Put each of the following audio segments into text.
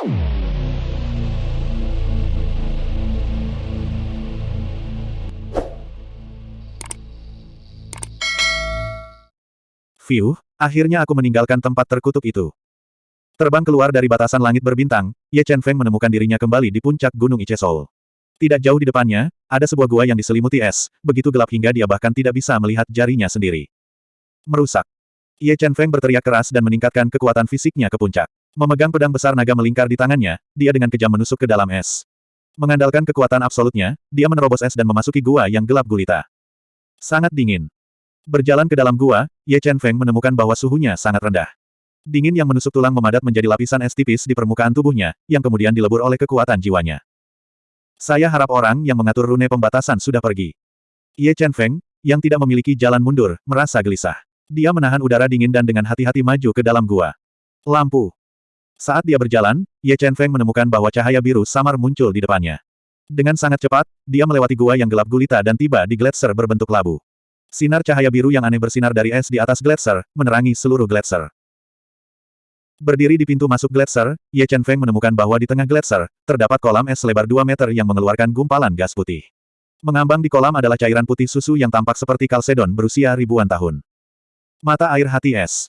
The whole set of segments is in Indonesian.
Fiu, akhirnya aku meninggalkan tempat terkutuk itu. Terbang keluar dari batasan langit berbintang, Ye Chen Feng menemukan dirinya kembali di puncak Gunung Ichesol. Tidak jauh di depannya, ada sebuah gua yang diselimuti es, begitu gelap hingga dia bahkan tidak bisa melihat jarinya sendiri. Merusak. Ye Chen Feng berteriak keras dan meningkatkan kekuatan fisiknya ke puncak. Memegang pedang besar naga melingkar di tangannya, dia dengan kejam menusuk ke dalam es. Mengandalkan kekuatan absolutnya, dia menerobos es dan memasuki gua yang gelap gulita. Sangat dingin. Berjalan ke dalam gua, Ye Chen Feng menemukan bahwa suhunya sangat rendah. Dingin yang menusuk tulang memadat menjadi lapisan es tipis di permukaan tubuhnya, yang kemudian dilebur oleh kekuatan jiwanya. Saya harap orang yang mengatur rune pembatasan sudah pergi. Ye Chen Feng, yang tidak memiliki jalan mundur, merasa gelisah. Dia menahan udara dingin dan dengan hati-hati maju ke dalam gua. Lampu. Saat dia berjalan, Ye Chen Feng menemukan bahwa cahaya biru samar muncul di depannya. Dengan sangat cepat, dia melewati gua yang gelap gulita dan tiba di gletser berbentuk labu. Sinar cahaya biru yang aneh bersinar dari es di atas gletser, menerangi seluruh gletser. Berdiri di pintu masuk gletser, Ye Chen Feng menemukan bahwa di tengah gletser, terdapat kolam es selebar 2 meter yang mengeluarkan gumpalan gas putih. Mengambang di kolam adalah cairan putih susu yang tampak seperti kalsedon berusia ribuan tahun. Mata air hati es.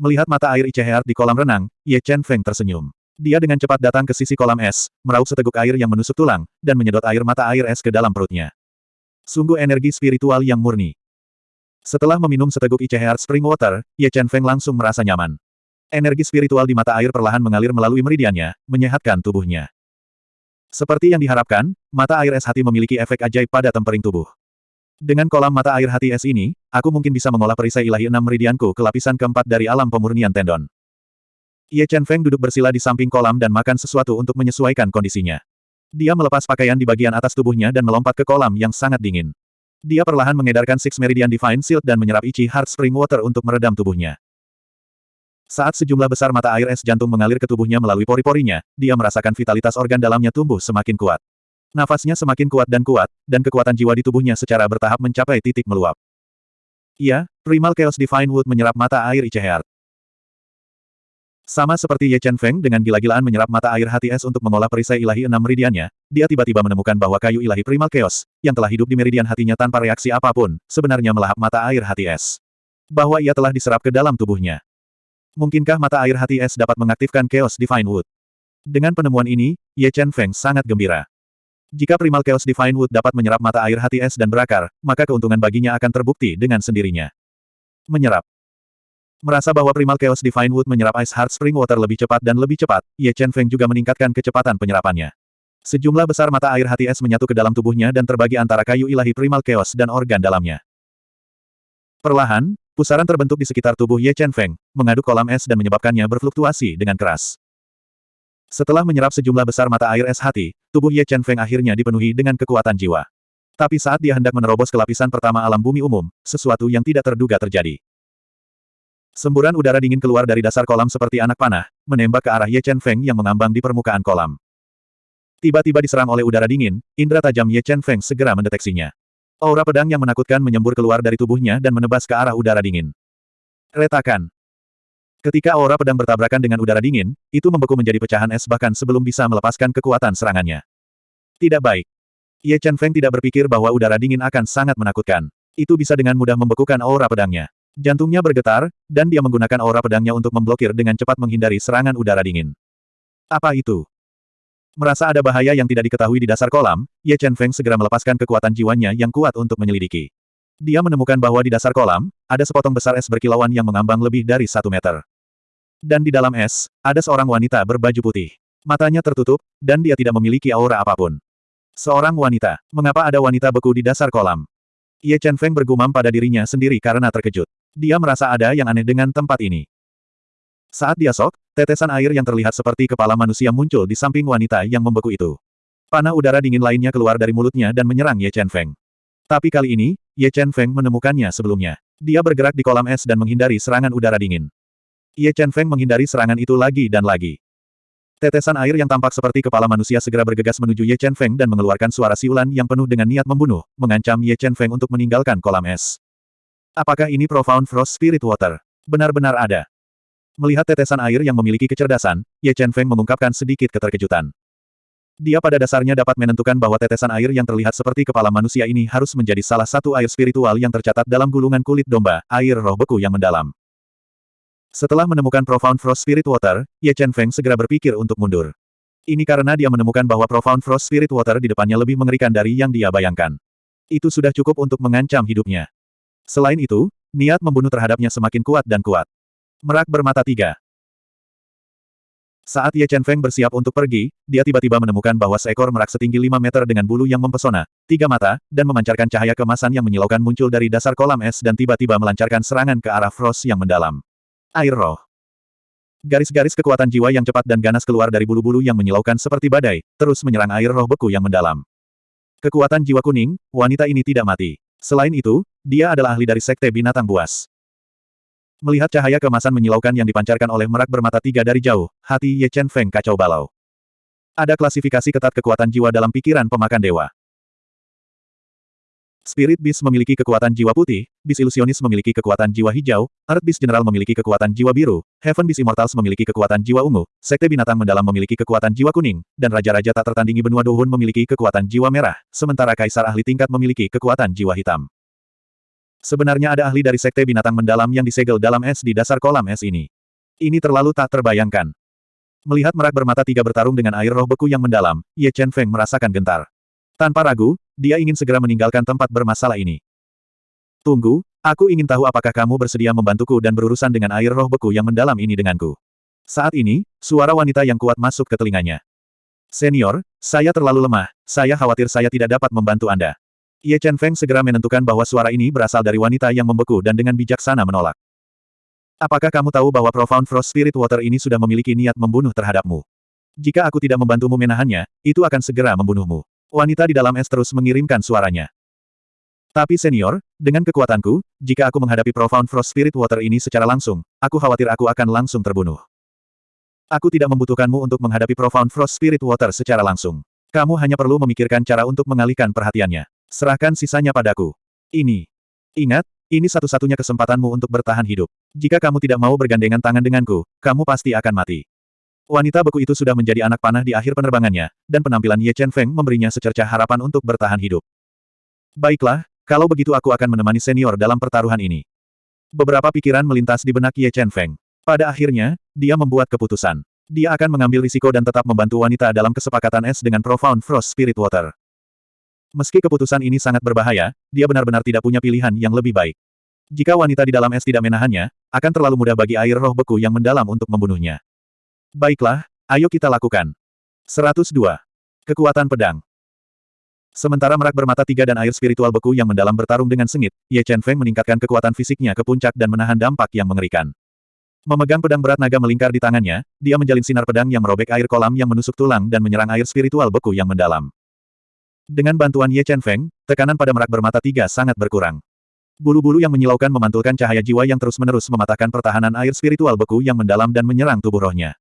Melihat mata air Icheheart di kolam renang, Ye Chen Feng tersenyum. Dia dengan cepat datang ke sisi kolam es, meraup seteguk air yang menusuk tulang, dan menyedot air mata air es ke dalam perutnya. Sungguh energi spiritual yang murni. Setelah meminum seteguk Icheheart Spring Water, Ye Chen Feng langsung merasa nyaman. Energi spiritual di mata air perlahan mengalir melalui meridiannya, menyehatkan tubuhnya. Seperti yang diharapkan, mata air es hati memiliki efek ajaib pada tempering tubuh. Dengan kolam mata air hati es ini, aku mungkin bisa mengolah perisai ilahi enam meridianku ke lapisan keempat dari alam pemurnian tendon. Ye Chen Feng duduk bersila di samping kolam dan makan sesuatu untuk menyesuaikan kondisinya. Dia melepas pakaian di bagian atas tubuhnya dan melompat ke kolam yang sangat dingin. Dia perlahan mengedarkan Six Meridian Divine Shield dan menyerap Ichi Heart Spring Water untuk meredam tubuhnya. Saat sejumlah besar mata air es jantung mengalir ke tubuhnya melalui pori-porinya, dia merasakan vitalitas organ dalamnya tumbuh semakin kuat. Nafasnya semakin kuat dan kuat, dan kekuatan jiwa di tubuhnya secara bertahap mencapai titik meluap. Iya, Primal Chaos Divine Wood menyerap mata air Ichi Heart. Sama seperti Ye Chen Feng dengan gila-gilaan menyerap mata air hati es untuk mengolah perisai ilahi enam meridiannya, dia tiba-tiba menemukan bahwa kayu ilahi primal chaos, yang telah hidup di meridian hatinya tanpa reaksi apa pun, sebenarnya melahap mata air hati es. Bahwa ia telah diserap ke dalam tubuhnya. Mungkinkah mata air hati es dapat mengaktifkan Chaos Divine Wood? Dengan penemuan ini, Ye Chen Feng sangat gembira. Jika Primal Chaos Divine Wood dapat menyerap mata air hati es dan berakar, maka keuntungan baginya akan terbukti dengan sendirinya. Menyerap. Merasa bahwa Primal Chaos Divine Wood menyerap Ice Heart Spring Water lebih cepat dan lebih cepat, Ye Chen Feng juga meningkatkan kecepatan penyerapannya. Sejumlah besar mata air hati es menyatu ke dalam tubuhnya dan terbagi antara kayu ilahi Primal Chaos dan organ dalamnya. Perlahan, pusaran terbentuk di sekitar tubuh Ye Chen Feng, mengaduk kolam es dan menyebabkannya berfluktuasi dengan keras. Setelah menyerap sejumlah besar mata air es hati, tubuh Ye Chen Feng akhirnya dipenuhi dengan kekuatan jiwa. Tapi saat dia hendak menerobos ke lapisan pertama alam bumi umum, sesuatu yang tidak terduga terjadi. Semburan udara dingin keluar dari dasar kolam seperti anak panah, menembak ke arah Ye Chen Feng yang mengambang di permukaan kolam. Tiba-tiba diserang oleh udara dingin, indera tajam Ye Chen Feng segera mendeteksinya. Aura pedang yang menakutkan menyembur keluar dari tubuhnya dan menebas ke arah udara dingin. Retakan. Ketika aura pedang bertabrakan dengan udara dingin, itu membeku menjadi pecahan es bahkan sebelum bisa melepaskan kekuatan serangannya. Tidak baik. Ye Chen Feng tidak berpikir bahwa udara dingin akan sangat menakutkan. Itu bisa dengan mudah membekukan aura pedangnya. Jantungnya bergetar, dan dia menggunakan aura pedangnya untuk memblokir dengan cepat menghindari serangan udara dingin. Apa itu? Merasa ada bahaya yang tidak diketahui di dasar kolam, Ye Chen Feng segera melepaskan kekuatan jiwanya yang kuat untuk menyelidiki. Dia menemukan bahwa di dasar kolam, ada sepotong besar es berkilauan yang mengambang lebih dari satu meter. Dan di dalam es, ada seorang wanita berbaju putih. Matanya tertutup, dan dia tidak memiliki aura apa pun. Seorang wanita. Mengapa ada wanita beku di dasar kolam? Ye Chen Feng bergumam pada dirinya sendiri karena terkejut. Dia merasa ada yang aneh dengan tempat ini. Saat dia sok, tetesan air yang terlihat seperti kepala manusia muncul di samping wanita yang membeku itu. Panah udara dingin lainnya keluar dari mulutnya dan menyerang Ye Chen Feng. Tapi kali ini, Ye Chen Feng menemukannya sebelumnya. Dia bergerak di kolam es dan menghindari serangan udara dingin. Ye Chen Feng menghindari serangan itu lagi dan lagi. Tetesan air yang tampak seperti kepala manusia segera bergegas menuju Ye Chen Feng dan mengeluarkan suara siulan yang penuh dengan niat membunuh, mengancam Ye Chen Feng untuk meninggalkan kolam es. Apakah ini Profound Frost Spirit Water? Benar-benar ada. Melihat tetesan air yang memiliki kecerdasan, Ye Chen Feng mengungkapkan sedikit keterkejutan. Dia pada dasarnya dapat menentukan bahwa tetesan air yang terlihat seperti kepala manusia ini harus menjadi salah satu air spiritual yang tercatat dalam gulungan kulit domba, air roh beku yang mendalam. Setelah menemukan Profound Frost Spirit Water, Ye Chen Feng segera berpikir untuk mundur. Ini karena dia menemukan bahwa Profound Frost Spirit Water di depannya lebih mengerikan dari yang dia bayangkan. Itu sudah cukup untuk mengancam hidupnya. Selain itu, niat membunuh terhadapnya semakin kuat dan kuat. Merak bermata tiga. Saat Ye Chen Feng bersiap untuk pergi, dia tiba-tiba menemukan bahwa seekor merak setinggi 5 meter dengan bulu yang mempesona, tiga mata, dan memancarkan cahaya kemasan yang menyilaukan muncul dari dasar kolam es dan tiba-tiba melancarkan serangan ke arah Frost yang mendalam. Air roh. Garis-garis kekuatan jiwa yang cepat dan ganas keluar dari bulu-bulu yang menyilaukan seperti badai, terus menyerang air roh beku yang mendalam. Kekuatan jiwa kuning, wanita ini tidak mati. Selain itu, dia adalah ahli dari Sekte Binatang Buas. Melihat cahaya kemasan menyilaukan yang dipancarkan oleh merak bermata tiga dari jauh, hati Ye Chen Feng kacau balau. Ada klasifikasi ketat kekuatan jiwa dalam pikiran pemakan dewa. Spirit Beast memiliki kekuatan jiwa putih, Beast Illusionis memiliki kekuatan jiwa hijau, Earth Beast General memiliki kekuatan jiwa biru, Heaven Beast Immortals memiliki kekuatan jiwa ungu, Sekte Binatang Mendalam memiliki kekuatan jiwa kuning, dan Raja-Raja tak tertandingi benua Dohun memiliki kekuatan jiwa merah, sementara Kaisar Ahli Tingkat memiliki kekuatan jiwa hitam. Sebenarnya ada ahli dari Sekte Binatang Mendalam yang disegel dalam es di dasar kolam es ini. Ini terlalu tak terbayangkan. Melihat merak bermata tiga bertarung dengan air roh beku yang mendalam, Ye Chen Feng merasakan gentar. Tanpa ragu, dia ingin segera meninggalkan tempat bermasalah ini. Tunggu, aku ingin tahu apakah kamu bersedia membantuku dan berurusan dengan air roh beku yang mendalam ini denganku. Saat ini, suara wanita yang kuat masuk ke telinganya. Senior, saya terlalu lemah, saya khawatir saya tidak dapat membantu Anda. Ye Chen Feng segera menentukan bahwa suara ini berasal dari wanita yang membeku dan dengan bijaksana menolak. Apakah kamu tahu bahwa Profound Frost Spirit Water ini sudah memiliki niat membunuh terhadapmu? Jika aku tidak membantumu menahannya, itu akan segera membunuhmu. Wanita di dalam es terus mengirimkan suaranya. Tapi senior, dengan kekuatanku, jika aku menghadapi Profound Frost Spirit Water ini secara langsung, aku khawatir aku akan langsung terbunuh. Aku tidak membutuhkanmu untuk menghadapi Profound Frost Spirit Water secara langsung. Kamu hanya perlu memikirkan cara untuk mengalihkan perhatiannya. Serahkan sisanya padaku. Ini. Ingat, ini satu-satunya kesempatanmu untuk bertahan hidup. Jika kamu tidak mau bergandengan tangan denganku, kamu pasti akan mati. Wanita beku itu sudah menjadi anak panah di akhir penerbangannya, dan penampilan Ye Chen Feng memberinya secercah harapan untuk bertahan hidup. Baiklah, kalau begitu aku akan menemani senior dalam pertaruhan ini. Beberapa pikiran melintas di benak Ye Chen Feng. Pada akhirnya, dia membuat keputusan. Dia akan mengambil risiko dan tetap membantu wanita dalam kesepakatan es dengan Profound Frost Spirit Water. Meski keputusan ini sangat berbahaya, dia benar-benar tidak punya pilihan yang lebih baik. Jika wanita di dalam es tidak menahannya, akan terlalu mudah bagi air roh beku yang mendalam untuk membunuhnya. Baiklah, ayo kita lakukan. 102. Kekuatan pedang. Sementara merak bermata tiga dan air spiritual beku yang mendalam bertarung dengan sengit, Ye Chen Feng meningkatkan kekuatan fisiknya ke puncak dan menahan dampak yang mengerikan. Memegang pedang berat naga melingkar di tangannya, dia menjalin sinar pedang yang merobek air kolam yang menusuk tulang dan menyerang air spiritual beku yang mendalam. Dengan bantuan Ye Chen Feng, tekanan pada merak bermata tiga sangat berkurang. Bulu-bulu yang menyilaukan memantulkan cahaya jiwa yang terus-menerus mematahkan pertahanan air spiritual beku yang mendalam dan menyerang tubuh rohnya.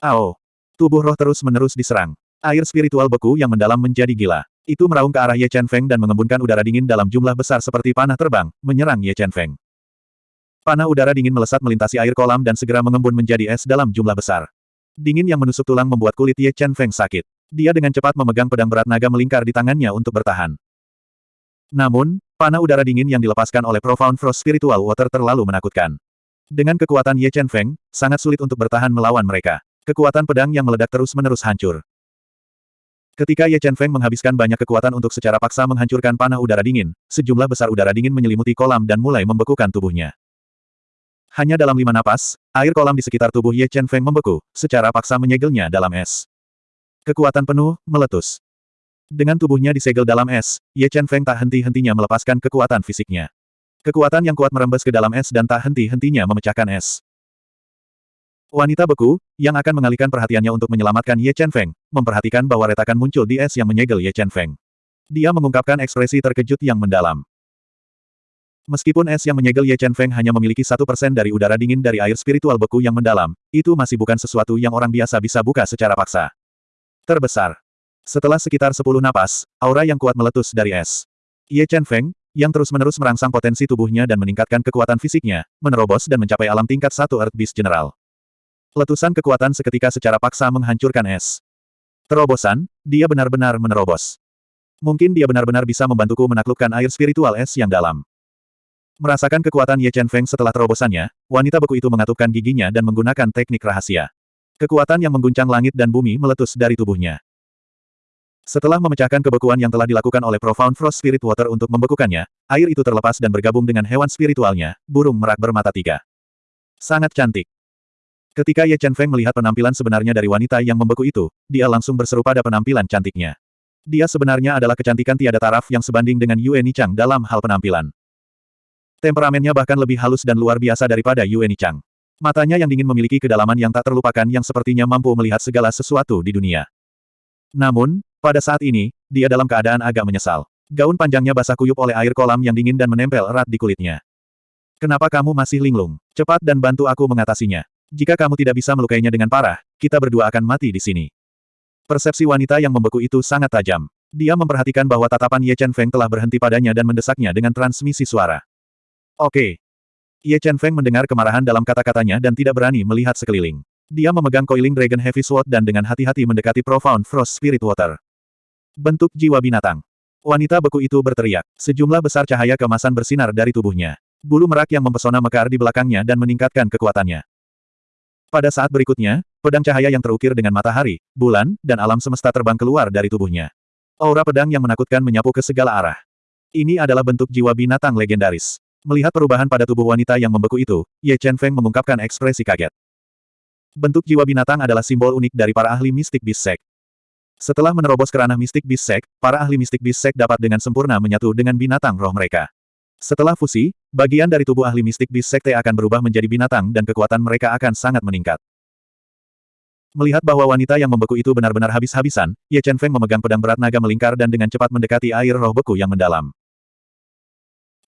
Ao! Tubuh roh terus-menerus diserang. Air spiritual beku yang mendalam menjadi gila. Itu meraung ke arah Ye Chen Feng dan mengembunkan udara dingin dalam jumlah besar seperti panah terbang, menyerang Ye Chen Feng. Panah udara dingin melesat melintasi air kolam dan segera mengembun menjadi es dalam jumlah besar. Dingin yang menusuk tulang membuat kulit Ye Chen Feng sakit. Dia dengan cepat memegang pedang berat naga melingkar di tangannya untuk bertahan. Namun, panah udara dingin yang dilepaskan oleh Profound Frost Spiritual Water terlalu menakutkan. Dengan kekuatan Ye Chen Feng, sangat sulit untuk bertahan melawan mereka. Kekuatan pedang yang meledak terus-menerus hancur. Ketika Ye Chen Feng menghabiskan banyak kekuatan untuk secara paksa menghancurkan panah udara dingin, sejumlah besar udara dingin menyelimuti kolam dan mulai membekukan tubuhnya. Hanya dalam lima napas, air kolam di sekitar tubuh Ye Chen Feng membeku, secara paksa menyegelnya dalam es. Kekuatan penuh, meletus. Dengan tubuhnya disegel dalam es, Ye Chen Feng tak henti-hentinya melepaskan kekuatan fisiknya. Kekuatan yang kuat merembes ke dalam es dan tak henti-hentinya memecahkan es. Wanita beku, yang akan mengalihkan perhatiannya untuk menyelamatkan Ye Chen Feng, memperhatikan bahwa retakan muncul di es yang menyegel Ye Chen Feng. Dia mengungkapkan ekspresi terkejut yang mendalam. Meskipun es yang menyegel Ye Chen Feng hanya memiliki satu persen dari udara dingin dari air spiritual beku yang mendalam, itu masih bukan sesuatu yang orang biasa bisa buka secara paksa terbesar. Setelah sekitar sepuluh napas, aura yang kuat meletus dari es. Ye Chen Feng, yang terus-menerus merangsang potensi tubuhnya dan meningkatkan kekuatan fisiknya, menerobos dan mencapai alam tingkat satu Earth Beast General. Letusan kekuatan seketika secara paksa menghancurkan es. Terobosan, dia benar-benar menerobos. Mungkin dia benar-benar bisa membantuku menaklukkan air spiritual es yang dalam. Merasakan kekuatan Ye Chen Feng setelah terobosannya, wanita beku itu mengatupkan giginya dan menggunakan teknik rahasia. Kekuatan yang mengguncang langit dan bumi meletus dari tubuhnya. Setelah memecahkan kebekuan yang telah dilakukan oleh Profound Frost Spirit Water untuk membekukannya, air itu terlepas dan bergabung dengan hewan spiritualnya, burung merak bermata tiga. Sangat cantik. Ketika Ye Chen Feng melihat penampilan sebenarnya dari wanita yang membeku itu, dia langsung berseru pada penampilan cantiknya. Dia sebenarnya adalah kecantikan tiada taraf yang sebanding dengan Yue Nichang dalam hal penampilan. Temperamennya bahkan lebih halus dan luar biasa daripada Yue Nichang. Matanya yang dingin memiliki kedalaman yang tak terlupakan yang sepertinya mampu melihat segala sesuatu di dunia. Namun, pada saat ini, dia dalam keadaan agak menyesal. Gaun panjangnya basah kuyup oleh air kolam yang dingin dan menempel erat di kulitnya. Kenapa kamu masih linglung? Cepat dan bantu aku mengatasinya. Jika kamu tidak bisa melukainya dengan parah, kita berdua akan mati di sini. Persepsi wanita yang membeku itu sangat tajam. Dia memperhatikan bahwa tatapan Ye Chen Feng telah berhenti padanya dan mendesaknya dengan transmisi suara. Oke. Ye Chen Feng mendengar kemarahan dalam kata-katanya dan tidak berani melihat sekeliling. Dia memegang Coiling Dragon Heavy Sword dan dengan hati-hati mendekati Profound Frost Spirit Water. Bentuk jiwa binatang. Wanita beku itu berteriak. Sejumlah besar cahaya kemasan bersinar dari tubuhnya. Bulu merak yang mempesona mekar di belakangnya dan meningkatkan kekuatannya. Pada saat berikutnya, pedang cahaya yang terukir dengan matahari, bulan, dan alam semesta terbang keluar dari tubuhnya. Aura pedang yang menakutkan menyapu ke segala arah. Ini adalah bentuk jiwa binatang legendaris. Melihat perubahan pada tubuh wanita yang membeku itu, Ye Chen Feng mengungkapkan ekspresi kaget. Bentuk jiwa binatang adalah simbol unik dari para ahli mistik Sect. Setelah menerobos ke ranah mistik Sect, para ahli mistik Sect dapat dengan sempurna menyatu dengan binatang roh mereka. Setelah fusi, bagian dari tubuh ahli mistik Beast Sekte akan berubah menjadi binatang dan kekuatan mereka akan sangat meningkat. Melihat bahwa wanita yang membeku itu benar-benar habis-habisan, Ye Chen Feng memegang pedang berat naga melingkar dan dengan cepat mendekati air roh beku yang mendalam.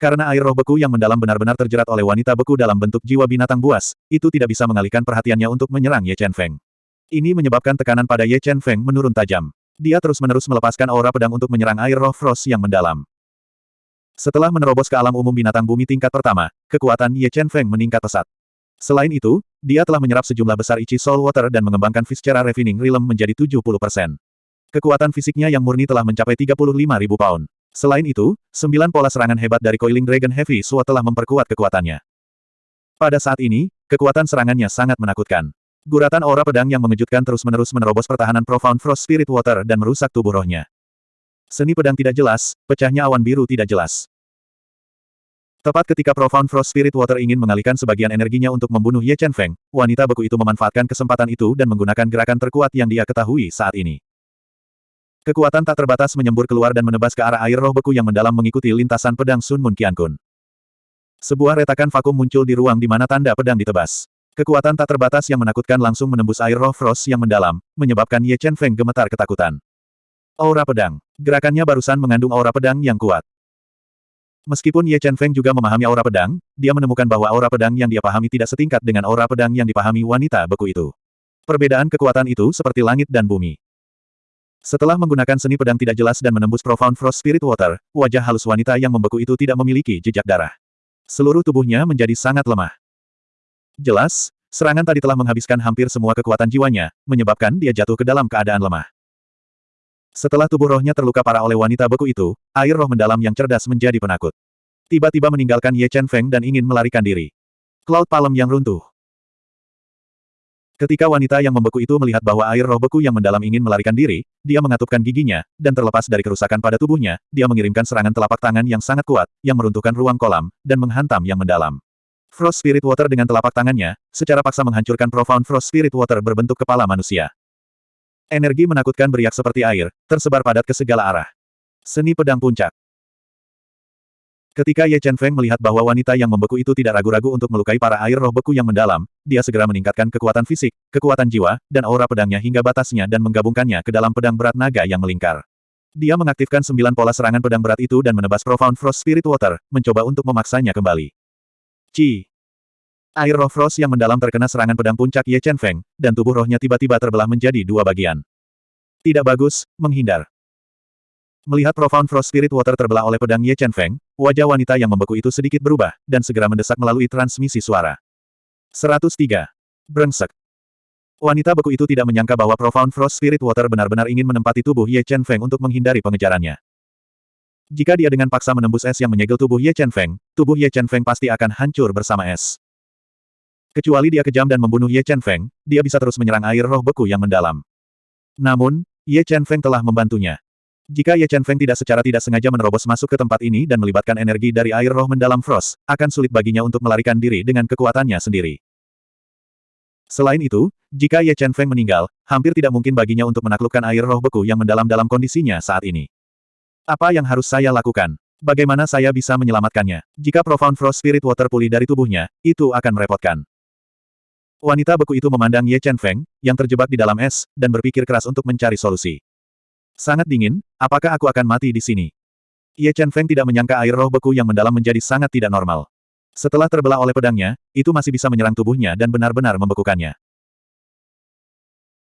Karena air roh beku yang mendalam benar-benar terjerat oleh wanita beku dalam bentuk jiwa binatang buas, itu tidak bisa mengalihkan perhatiannya untuk menyerang Ye Chen Feng. Ini menyebabkan tekanan pada Ye Chen Feng menurun tajam. Dia terus-menerus melepaskan aura pedang untuk menyerang air roh frost yang mendalam. Setelah menerobos ke alam umum binatang bumi tingkat pertama, kekuatan Ye Chen Feng meningkat pesat. Selain itu, dia telah menyerap sejumlah besar Ichi Soul Water dan mengembangkan Viscera Refining Realm menjadi 70%. Kekuatan fisiknya yang murni telah mencapai 35.000 pound. Selain itu, sembilan pola serangan hebat dari Coiling Dragon Heavy Sword telah memperkuat kekuatannya. Pada saat ini, kekuatan serangannya sangat menakutkan. Guratan aura pedang yang mengejutkan terus-menerus menerobos pertahanan Profound Frost Spirit Water dan merusak tubuh rohnya. Seni pedang tidak jelas, pecahnya awan biru tidak jelas. Tepat ketika Profound Frost Spirit Water ingin mengalihkan sebagian energinya untuk membunuh Ye Chen Feng, wanita beku itu memanfaatkan kesempatan itu dan menggunakan gerakan terkuat yang dia ketahui saat ini. Kekuatan tak terbatas menyembur keluar dan menebas ke arah air roh beku yang mendalam mengikuti lintasan pedang Sun Mun Qiankun. Sebuah retakan vakum muncul di ruang di mana tanda pedang ditebas. Kekuatan tak terbatas yang menakutkan langsung menembus air roh frost yang mendalam, menyebabkan Ye Chen Feng gemetar ketakutan. Aura pedang. Gerakannya barusan mengandung aura pedang yang kuat. Meskipun Ye Chen Feng juga memahami aura pedang, dia menemukan bahwa aura pedang yang dia pahami tidak setingkat dengan aura pedang yang dipahami wanita beku itu. Perbedaan kekuatan itu seperti langit dan bumi. Setelah menggunakan seni pedang tidak jelas dan menembus Profound Frost Spirit Water, wajah halus wanita yang membeku itu tidak memiliki jejak darah. Seluruh tubuhnya menjadi sangat lemah. Jelas, serangan tadi telah menghabiskan hampir semua kekuatan jiwanya, menyebabkan dia jatuh ke dalam keadaan lemah. Setelah tubuh rohnya terluka parah oleh wanita beku itu, air roh mendalam yang cerdas menjadi penakut. Tiba-tiba meninggalkan Ye Chen Feng dan ingin melarikan diri. Cloud Palem yang runtuh. Ketika wanita yang membeku itu melihat bahwa air roh beku yang mendalam ingin melarikan diri, dia mengatupkan giginya, dan terlepas dari kerusakan pada tubuhnya, dia mengirimkan serangan telapak tangan yang sangat kuat, yang meruntuhkan ruang kolam, dan menghantam yang mendalam. Frost Spirit Water dengan telapak tangannya, secara paksa menghancurkan Profound Frost Spirit Water berbentuk kepala manusia. Energi menakutkan beriak seperti air, tersebar padat ke segala arah. Seni pedang puncak. Ketika Ye Chen Feng melihat bahwa wanita yang membeku itu tidak ragu-ragu untuk melukai para air roh beku yang mendalam, dia segera meningkatkan kekuatan fisik, kekuatan jiwa, dan aura pedangnya hingga batasnya dan menggabungkannya ke dalam pedang berat naga yang melingkar. Dia mengaktifkan sembilan pola serangan pedang berat itu dan menebas Profound Frost Spirit Water, mencoba untuk memaksanya kembali. Ci. Air roh Frost yang mendalam terkena serangan pedang puncak Ye Chen Feng, dan tubuh rohnya tiba-tiba terbelah menjadi dua bagian. Tidak bagus, menghindar. Melihat Profound Frost Spirit Water terbelah oleh pedang Ye Chen Feng, wajah wanita yang membeku itu sedikit berubah, dan segera mendesak melalui transmisi suara. 103. Brengsek. Wanita beku itu tidak menyangka bahwa Profound Frost Spirit Water benar-benar ingin menempati tubuh Ye Chen Feng untuk menghindari pengejarannya. Jika dia dengan paksa menembus es yang menyegel tubuh Ye Chen Feng, tubuh Ye Chen Feng pasti akan hancur bersama es. Kecuali dia kejam dan membunuh Ye Chen Feng, dia bisa terus menyerang air roh beku yang mendalam. Namun, Ye Chen Feng telah membantunya. Jika Ye Chen Feng tidak secara tidak sengaja menerobos masuk ke tempat ini dan melibatkan energi dari air roh mendalam Frost, akan sulit baginya untuk melarikan diri dengan kekuatannya sendiri. Selain itu, jika Ye Chen Feng meninggal, hampir tidak mungkin baginya untuk menaklukkan air roh beku yang mendalam dalam kondisinya saat ini. Apa yang harus saya lakukan? Bagaimana saya bisa menyelamatkannya? Jika Profound Frost Spirit Water pulih dari tubuhnya, itu akan merepotkan. Wanita beku itu memandang Ye Chen Feng, yang terjebak di dalam es, dan berpikir keras untuk mencari solusi. Sangat dingin, apakah aku akan mati di sini? Ye Chen Feng tidak menyangka air roh beku yang mendalam menjadi sangat tidak normal. Setelah terbelah oleh pedangnya, itu masih bisa menyerang tubuhnya dan benar-benar membekukannya.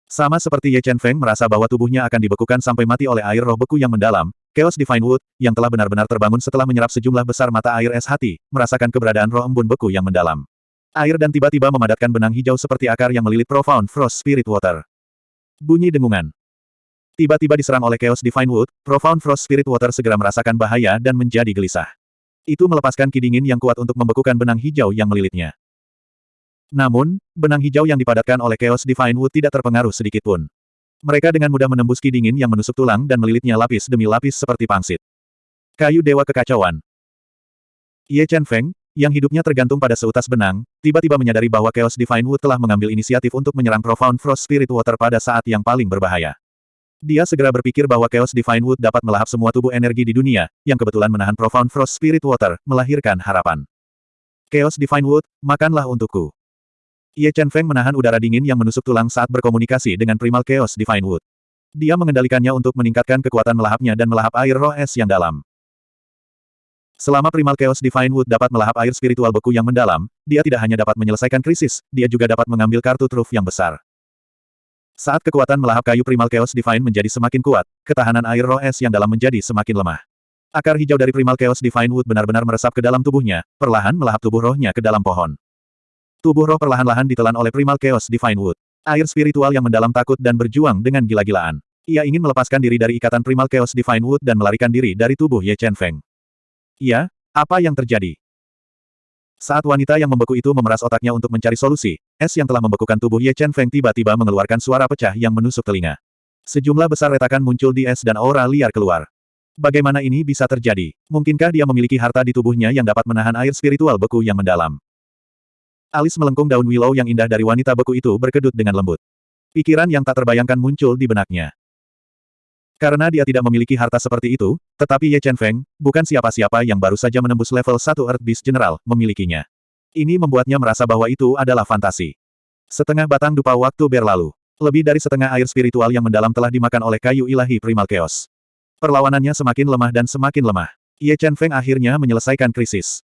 Sama seperti Ye Chen Feng merasa bahwa tubuhnya akan dibekukan sampai mati oleh air roh beku yang mendalam, Chaos Divine Wood, yang telah benar-benar terbangun setelah menyerap sejumlah besar mata air es hati, merasakan keberadaan roh embun beku yang mendalam. Air dan tiba-tiba memadatkan benang hijau seperti akar yang melilit Profound Frost Spirit Water. Bunyi dengungan. Tiba-tiba diserang oleh Chaos Divine Wood, Profound Frost Spirit Water segera merasakan bahaya dan menjadi gelisah. Itu melepaskan ki dingin yang kuat untuk membekukan benang hijau yang melilitnya. Namun, benang hijau yang dipadatkan oleh Chaos Divine Wood tidak terpengaruh sedikitpun. Mereka dengan mudah menembus ki dingin yang menusuk tulang dan melilitnya lapis demi lapis seperti pangsit. Kayu Dewa Kekacauan Ye Chen Feng, yang hidupnya tergantung pada seutas benang, tiba-tiba menyadari bahwa Chaos Divine Wood telah mengambil inisiatif untuk menyerang Profound Frost Spirit Water pada saat yang paling berbahaya. Dia segera berpikir bahwa Chaos Divine Wood dapat melahap semua tubuh energi di dunia, yang kebetulan menahan Profound Frost Spirit Water, melahirkan harapan. Chaos Divine Wood, makanlah untukku. Ye Chen Feng menahan udara dingin yang menusuk tulang saat berkomunikasi dengan Primal Chaos Divine Wood. Dia mengendalikannya untuk meningkatkan kekuatan melahapnya dan melahap air roh es yang dalam. Selama Primal Chaos Divine Wood dapat melahap air spiritual beku yang mendalam, dia tidak hanya dapat menyelesaikan krisis, dia juga dapat mengambil kartu truf yang besar. Saat kekuatan melahap kayu Primal Chaos Divine menjadi semakin kuat, ketahanan air roh es yang dalam menjadi semakin lemah. Akar hijau dari Primal Chaos Divine Wood benar-benar meresap ke dalam tubuhnya, perlahan melahap tubuh rohnya ke dalam pohon. Tubuh roh perlahan-lahan ditelan oleh Primal Chaos Divine Wood. Air spiritual yang mendalam takut dan berjuang dengan gila-gilaan. Ia ingin melepaskan diri dari ikatan Primal Chaos Divine Wood dan melarikan diri dari tubuh Ye Chen Feng. Iya, apa yang terjadi? Saat wanita yang membeku itu memeras otaknya untuk mencari solusi, es yang telah membekukan tubuh Ye Chen Feng tiba-tiba mengeluarkan suara pecah yang menusuk telinga. Sejumlah besar retakan muncul di es dan aura liar keluar. Bagaimana ini bisa terjadi? Mungkinkah dia memiliki harta di tubuhnya yang dapat menahan air spiritual beku yang mendalam? Alis melengkung daun willow yang indah dari wanita beku itu berkedut dengan lembut. Pikiran yang tak terbayangkan muncul di benaknya. Karena dia tidak memiliki harta seperti itu, tetapi Ye Chen Feng, bukan siapa-siapa yang baru saja menembus level 1 Earth Beast General, memilikinya. Ini membuatnya merasa bahwa itu adalah fantasi. Setengah batang dupa waktu berlalu. Lebih dari setengah air spiritual yang mendalam telah dimakan oleh kayu ilahi Primal Chaos. Perlawanannya semakin lemah dan semakin lemah. Ye Chen Feng akhirnya menyelesaikan krisis.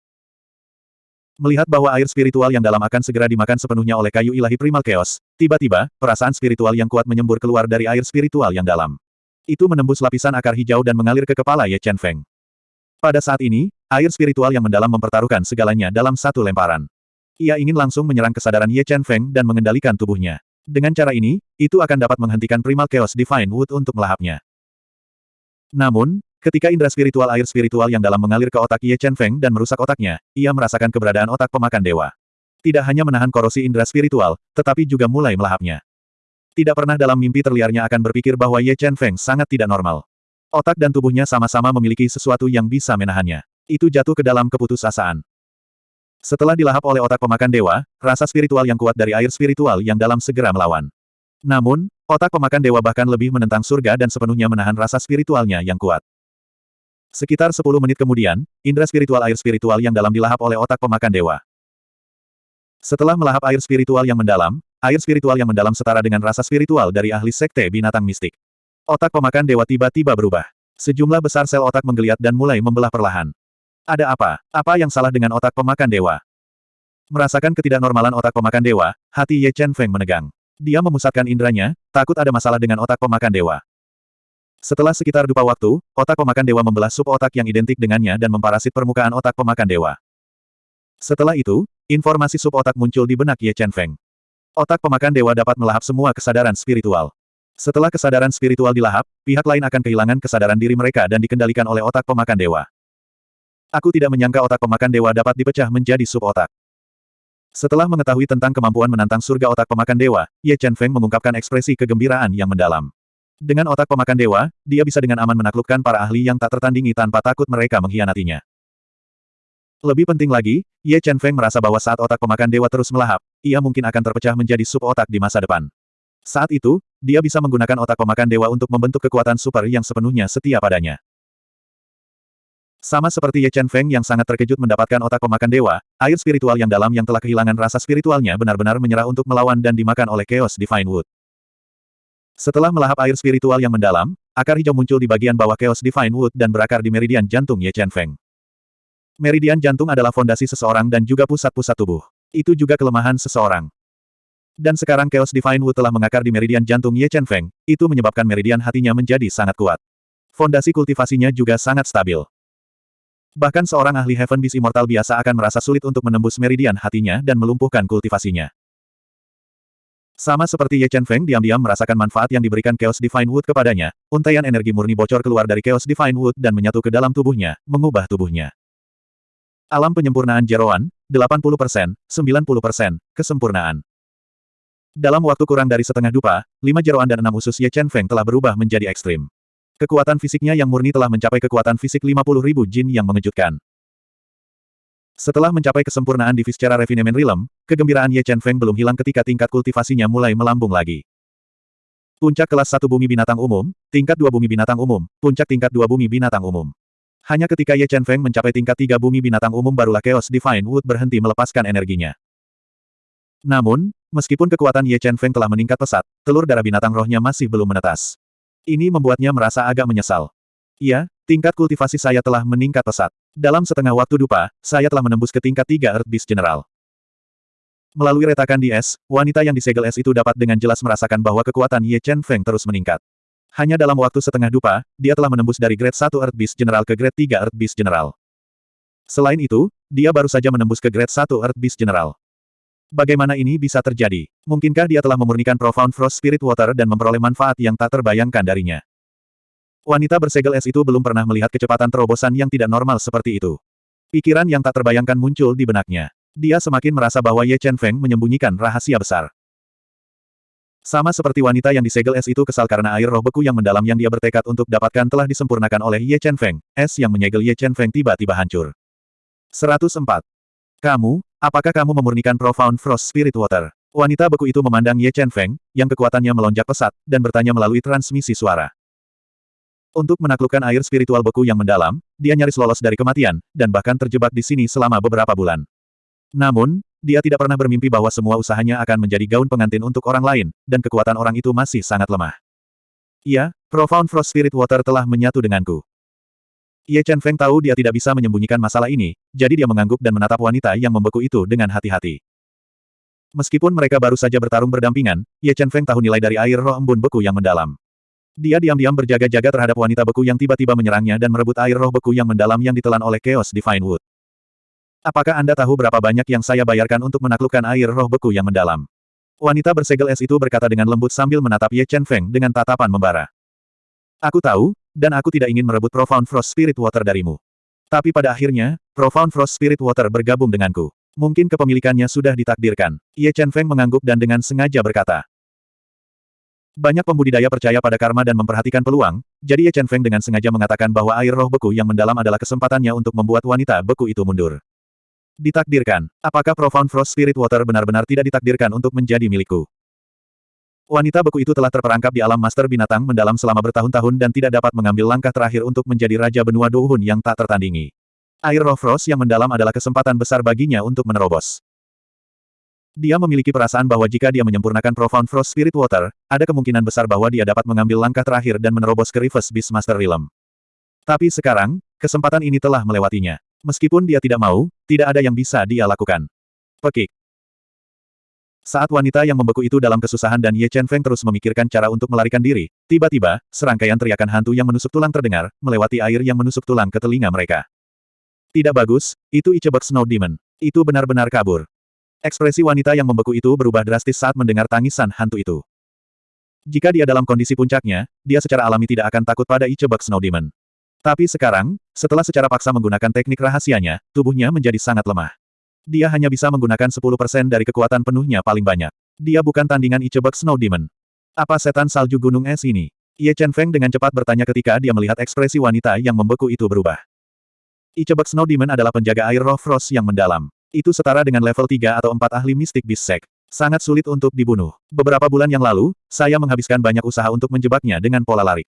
Melihat bahwa air spiritual yang dalam akan segera dimakan sepenuhnya oleh kayu ilahi Primal Chaos, tiba-tiba, perasaan spiritual yang kuat menyembur keluar dari air spiritual yang dalam. Itu menembus lapisan akar hijau dan mengalir ke kepala Ye Chen Feng. Pada saat ini, air spiritual yang mendalam mempertaruhkan segalanya dalam satu lemparan. Ia ingin langsung menyerang kesadaran Ye Chen Feng dan mengendalikan tubuhnya. Dengan cara ini, itu akan dapat menghentikan Primal Chaos Divine Wood untuk melahapnya. Namun, ketika indera spiritual air spiritual yang dalam mengalir ke otak Ye Chen Feng dan merusak otaknya, ia merasakan keberadaan otak pemakan dewa. Tidak hanya menahan korosi indera spiritual, tetapi juga mulai melahapnya. Tidak pernah dalam mimpi terliarnya akan berpikir bahwa Ye Chen Feng sangat tidak normal. Otak dan tubuhnya sama-sama memiliki sesuatu yang bisa menahannya. Itu jatuh ke dalam keputusasaan. Setelah dilahap oleh otak pemakan dewa, rasa spiritual yang kuat dari air spiritual yang dalam segera melawan. Namun, otak pemakan dewa bahkan lebih menentang surga dan sepenuhnya menahan rasa spiritualnya yang kuat. Sekitar 10 menit kemudian, indera spiritual air spiritual yang dalam dilahap oleh otak pemakan dewa. Setelah melahap air spiritual yang mendalam, Air spiritual yang mendalam setara dengan rasa spiritual dari ahli sekte binatang mistik. Otak pemakan dewa tiba-tiba berubah. Sejumlah besar sel otak menggeliat dan mulai membelah perlahan. Ada apa? Apa yang salah dengan otak pemakan dewa? Merasakan ketidaknormalan otak pemakan dewa, hati Ye Chen Feng menegang. Dia memusatkan indranya, takut ada masalah dengan otak pemakan dewa. Setelah sekitar dupa waktu, otak pemakan dewa membelah sub otak yang identik dengannya dan memparasit permukaan otak pemakan dewa. Setelah itu, informasi sub otak muncul di benak Ye Chen Feng. Otak pemakan dewa dapat melahap semua kesadaran spiritual. Setelah kesadaran spiritual dilahap, pihak lain akan kehilangan kesadaran diri mereka dan dikendalikan oleh otak pemakan dewa. Aku tidak menyangka otak pemakan dewa dapat dipecah menjadi sub-otak. Setelah mengetahui tentang kemampuan menantang surga otak pemakan dewa, Ye Chen Feng mengungkapkan ekspresi kegembiraan yang mendalam. Dengan otak pemakan dewa, dia bisa dengan aman menaklukkan para ahli yang tak tertandingi tanpa takut mereka mengkhianatinya. Lebih penting lagi, Ye Chen Feng merasa bahwa saat otak pemakan dewa terus melahap, ia mungkin akan terpecah menjadi sub-otak di masa depan. Saat itu, dia bisa menggunakan otak pemakan dewa untuk membentuk kekuatan super yang sepenuhnya setia padanya. Sama seperti Ye Chen Feng yang sangat terkejut mendapatkan otak pemakan dewa, air spiritual yang dalam yang telah kehilangan rasa spiritualnya benar-benar menyerah untuk melawan dan dimakan oleh Chaos Divine Wood. Setelah melahap air spiritual yang mendalam, akar hijau muncul di bagian bawah Chaos Divine Wood dan berakar di meridian jantung Ye Chen Feng. Meridian jantung adalah fondasi seseorang dan juga pusat-pusat tubuh. Itu juga kelemahan seseorang. Dan sekarang Chaos Divine Wood telah mengakar di meridian jantung Ye Chen Feng, itu menyebabkan meridian hatinya menjadi sangat kuat. Fondasi kultivasinya juga sangat stabil. Bahkan seorang ahli Heaven Beast Immortal biasa akan merasa sulit untuk menembus meridian hatinya dan melumpuhkan kultivasinya. Sama seperti Ye Chen Feng diam-diam merasakan manfaat yang diberikan Chaos Divine Wood kepadanya, untaian energi murni bocor keluar dari Chaos Divine Wood dan menyatu ke dalam tubuhnya, mengubah tubuhnya. Alam penyempurnaan jeroan, 80%, 90%, kesempurnaan. Dalam waktu kurang dari setengah dupa, lima jeroan dan enam usus Ye Chen Feng telah berubah menjadi ekstrim. Kekuatan fisiknya yang murni telah mencapai kekuatan fisik 50 ribu jin yang mengejutkan. Setelah mencapai kesempurnaan di secara refinement realm, kegembiraan Ye Chen Feng belum hilang ketika tingkat kultivasinya mulai melambung lagi. Puncak kelas 1 bumi binatang umum, tingkat 2 bumi binatang umum, puncak tingkat 2 bumi binatang umum. Hanya ketika Ye Chen Feng mencapai tingkat 3 bumi binatang umum barulah Chaos Divine Wood berhenti melepaskan energinya. Namun, meskipun kekuatan Ye Chen Feng telah meningkat pesat, telur darah binatang rohnya masih belum menetas. Ini membuatnya merasa agak menyesal. Iya, tingkat kultivasi saya telah meningkat pesat. Dalam setengah waktu dupa, saya telah menembus ke tingkat 3 Earth Beast General. Melalui retakan di es, wanita yang disegel es itu dapat dengan jelas merasakan bahwa kekuatan Ye Chen Feng terus meningkat. Hanya dalam waktu setengah dupa, dia telah menembus dari grade 1 Earth Beast General ke grade 3 Earth Beast General. Selain itu, dia baru saja menembus ke grade 1 Earth Beast General. Bagaimana ini bisa terjadi? Mungkinkah dia telah memurnikan Profound Frost Spirit Water dan memperoleh manfaat yang tak terbayangkan darinya? Wanita bersegel es itu belum pernah melihat kecepatan terobosan yang tidak normal seperti itu. Pikiran yang tak terbayangkan muncul di benaknya. Dia semakin merasa bahwa Ye Chen Feng menyembunyikan rahasia besar. Sama seperti wanita yang disegel es itu kesal karena air roh beku yang mendalam yang dia bertekad untuk dapatkan telah disempurnakan oleh Ye Chen Feng, es yang menyegel Ye Chen Feng tiba-tiba hancur. 104. Kamu, Apakah kamu memurnikan Profound Frost Spirit Water? Wanita beku itu memandang Ye Chen Feng, yang kekuatannya melonjak pesat, dan bertanya melalui transmisi suara. Untuk menaklukkan air spiritual beku yang mendalam, dia nyaris lolos dari kematian, dan bahkan terjebak di sini selama beberapa bulan. Namun, dia tidak pernah bermimpi bahwa semua usahanya akan menjadi gaun pengantin untuk orang lain, dan kekuatan orang itu masih sangat lemah. Iya, Profound Frost Spirit Water telah menyatu denganku. Ye Chen Feng tahu dia tidak bisa menyembunyikan masalah ini, jadi dia mengangguk dan menatap wanita yang membeku itu dengan hati-hati. Meskipun mereka baru saja bertarung berdampingan, Ye Chen Feng tahu nilai dari air roh embun beku yang mendalam. Dia diam-diam berjaga-jaga terhadap wanita beku yang tiba-tiba menyerangnya dan merebut air roh beku yang mendalam yang ditelan oleh Chaos Divine Wood. Apakah Anda tahu berapa banyak yang saya bayarkan untuk menaklukkan air roh beku yang mendalam? Wanita bersegel es itu berkata dengan lembut sambil menatap Ye Chen Feng dengan tatapan membara. Aku tahu, dan aku tidak ingin merebut Profound Frost Spirit Water darimu. Tapi pada akhirnya, Profound Frost Spirit Water bergabung denganku. Mungkin kepemilikannya sudah ditakdirkan. Ye Chen Feng mengangguk dan dengan sengaja berkata. Banyak pembudidaya percaya pada karma dan memperhatikan peluang, jadi Ye Chen Feng dengan sengaja mengatakan bahwa air roh beku yang mendalam adalah kesempatannya untuk membuat wanita beku itu mundur. Ditakdirkan. Apakah Profound Frost Spirit Water benar-benar tidak ditakdirkan untuk menjadi milikku? Wanita beku itu telah terperangkap di alam master binatang mendalam selama bertahun-tahun dan tidak dapat mengambil langkah terakhir untuk menjadi raja benua Douhun yang tak tertandingi. Air roh Frost yang mendalam adalah kesempatan besar baginya untuk menerobos. Dia memiliki perasaan bahwa jika dia menyempurnakan Profound Frost Spirit Water, ada kemungkinan besar bahwa dia dapat mengambil langkah terakhir dan menerobos ke Reverse Beast Master Realm. Tapi sekarang, kesempatan ini telah melewatinya. Meskipun dia tidak mau, tidak ada yang bisa dia lakukan. Pekik. Saat wanita yang membeku itu dalam kesusahan dan Ye Chen Feng terus memikirkan cara untuk melarikan diri, tiba-tiba, serangkaian teriakan hantu yang menusuk tulang terdengar, melewati air yang menusuk tulang ke telinga mereka. Tidak bagus, itu Ichebek Snow Demon. Itu benar-benar kabur. Ekspresi wanita yang membeku itu berubah drastis saat mendengar tangisan hantu itu. Jika dia dalam kondisi puncaknya, dia secara alami tidak akan takut pada Ichebek Snow Demon. Tapi sekarang, setelah secara paksa menggunakan teknik rahasianya, tubuhnya menjadi sangat lemah. Dia hanya bisa menggunakan 10% dari kekuatan penuhnya paling banyak. Dia bukan tandingan Ichebek Snow Demon. Apa setan salju gunung es ini? Ye Chen Feng dengan cepat bertanya ketika dia melihat ekspresi wanita yang membeku itu berubah. Ichebek Snow Demon adalah penjaga air roh frost yang mendalam. Itu setara dengan level 3 atau 4 ahli mistik Bisek. Sangat sulit untuk dibunuh. Beberapa bulan yang lalu, saya menghabiskan banyak usaha untuk menjebaknya dengan pola lari.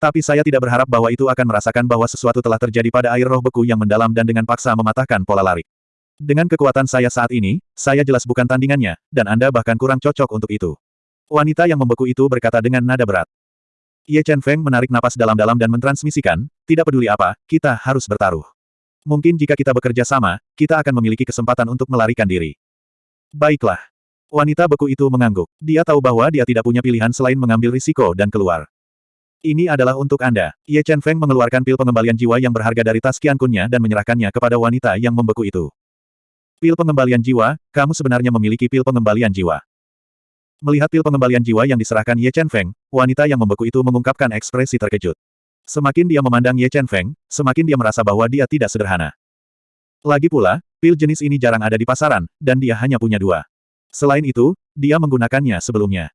Tapi saya tidak berharap bahwa itu akan merasakan bahwa sesuatu telah terjadi pada air roh beku yang mendalam dan dengan paksa mematahkan pola lari. Dengan kekuatan saya saat ini, saya jelas bukan tandingannya, dan Anda bahkan kurang cocok untuk itu. Wanita yang membeku itu berkata dengan nada berat. Ye Chen Feng menarik napas dalam-dalam dan mentransmisikan, tidak peduli apa, kita harus bertaruh. Mungkin jika kita bekerja sama, kita akan memiliki kesempatan untuk melarikan diri. Baiklah. Wanita beku itu mengangguk. Dia tahu bahwa dia tidak punya pilihan selain mengambil risiko dan keluar. Ini adalah untuk Anda. Ye Chen Feng mengeluarkan pil pengembalian jiwa yang berharga dari tas Qian Kunnya dan menyerahkannya kepada wanita yang membeku itu. Pil pengembalian jiwa, kamu sebenarnya memiliki pil pengembalian jiwa. Melihat pil pengembalian jiwa yang diserahkan Ye Chen Feng, wanita yang membeku itu mengungkapkan ekspresi terkejut. Semakin dia memandang Ye Chen Feng, semakin dia merasa bahwa dia tidak sederhana. Lagi pula, pil jenis ini jarang ada di pasaran, dan dia hanya punya dua. Selain itu, dia menggunakannya sebelumnya.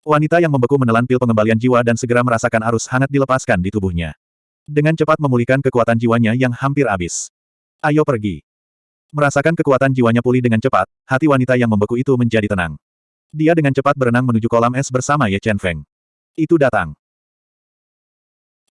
Wanita yang membeku menelan pil pengembalian jiwa dan segera merasakan arus hangat dilepaskan di tubuhnya. Dengan cepat memulihkan kekuatan jiwanya yang hampir habis. Ayo pergi. Merasakan kekuatan jiwanya pulih dengan cepat, hati wanita yang membeku itu menjadi tenang. Dia dengan cepat berenang menuju kolam es bersama Ye Chen Feng. Itu datang.